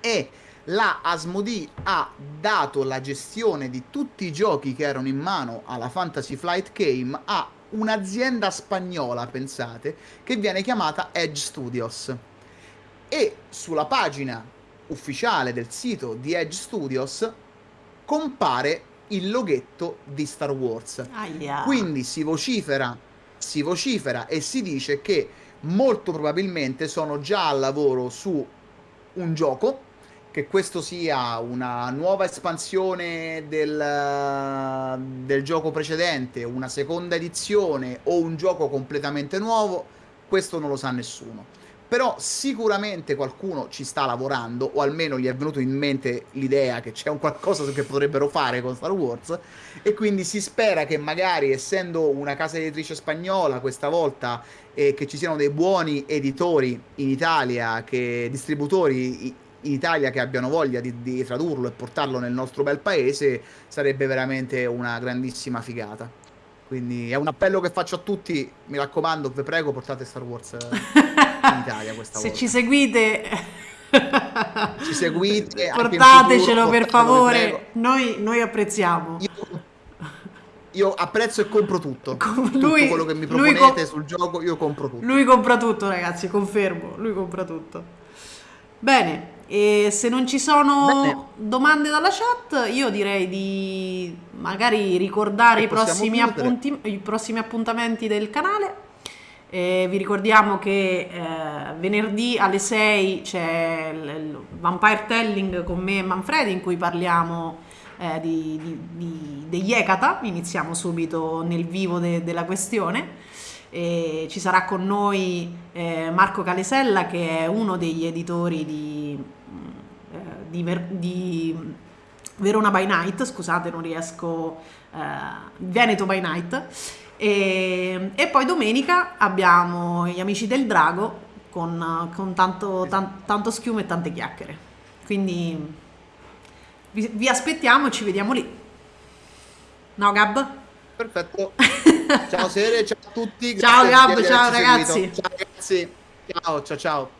e la Asmodee ha dato la gestione di tutti i giochi che erano in mano alla Fantasy Flight Game a un'azienda spagnola, pensate, che viene chiamata Edge Studios. E sulla pagina ufficiale del sito di Edge Studios compare il loghetto di Star Wars. Aia. Quindi si vocifera, si vocifera e si dice che molto probabilmente sono già al lavoro su un gioco che questo sia una nuova espansione del, del, gioco precedente, una seconda edizione o un gioco completamente nuovo, questo non lo sa nessuno. però sicuramente qualcuno ci sta lavorando, o almeno gli è venuto in mente l'idea che c'è un qualcosa che potrebbero fare con Star Wars, e quindi si spera che magari, essendo una casa editrice spagnola questa volta, eh, che ci siano dei buoni editori in Italia, che, distributori in Italia che abbiano voglia di, di tradurlo e portarlo nel nostro bel paese, sarebbe veramente una grandissima figata. Quindi è un appello che faccio a tutti, mi raccomando, vi prego, portate Star Wars in Italia questa (laughs) Se volta. ci seguite, ci seguite, portatecelo futuro, per favore, noi, noi, apprezziamo. Io, io, apprezzo e compro tutto. Com- lui, tutto quello che mi proponete sul gioco, io compro tutto. Lui compra tutto, ragazzi, confermo, lui compra tutto. Bene, e se non ci sono Bene. domande dalla chat, io direi di magari ricordare i prossimi, appunti, i prossimi appuntamenti del canale eh, vi ricordiamo che eh, venerdì alle 6 c'è il Vampire Telling con me e Manfredi in cui parliamo eh, di, di, di, degli Ekata, iniziamo subito nel vivo de, della questione. E ci sarà con noi eh, Marco Calesella che è uno degli editori di, di, di Verona by Night, scusate non riesco, eh, Veneto by Night e, e, poi domenica abbiamo gli amici del drago con, con tanto, tan, tanto, schiuma e tante chiacchiere. Quindi vi, vi aspettiamo e ci vediamo lì. No, Gab? Perfetto. (laughs) Ciao Sere, ciao a tutti. Ciao Gab, ciao ragazzi. Ciao ragazzi. Ciao, ciao, ciao.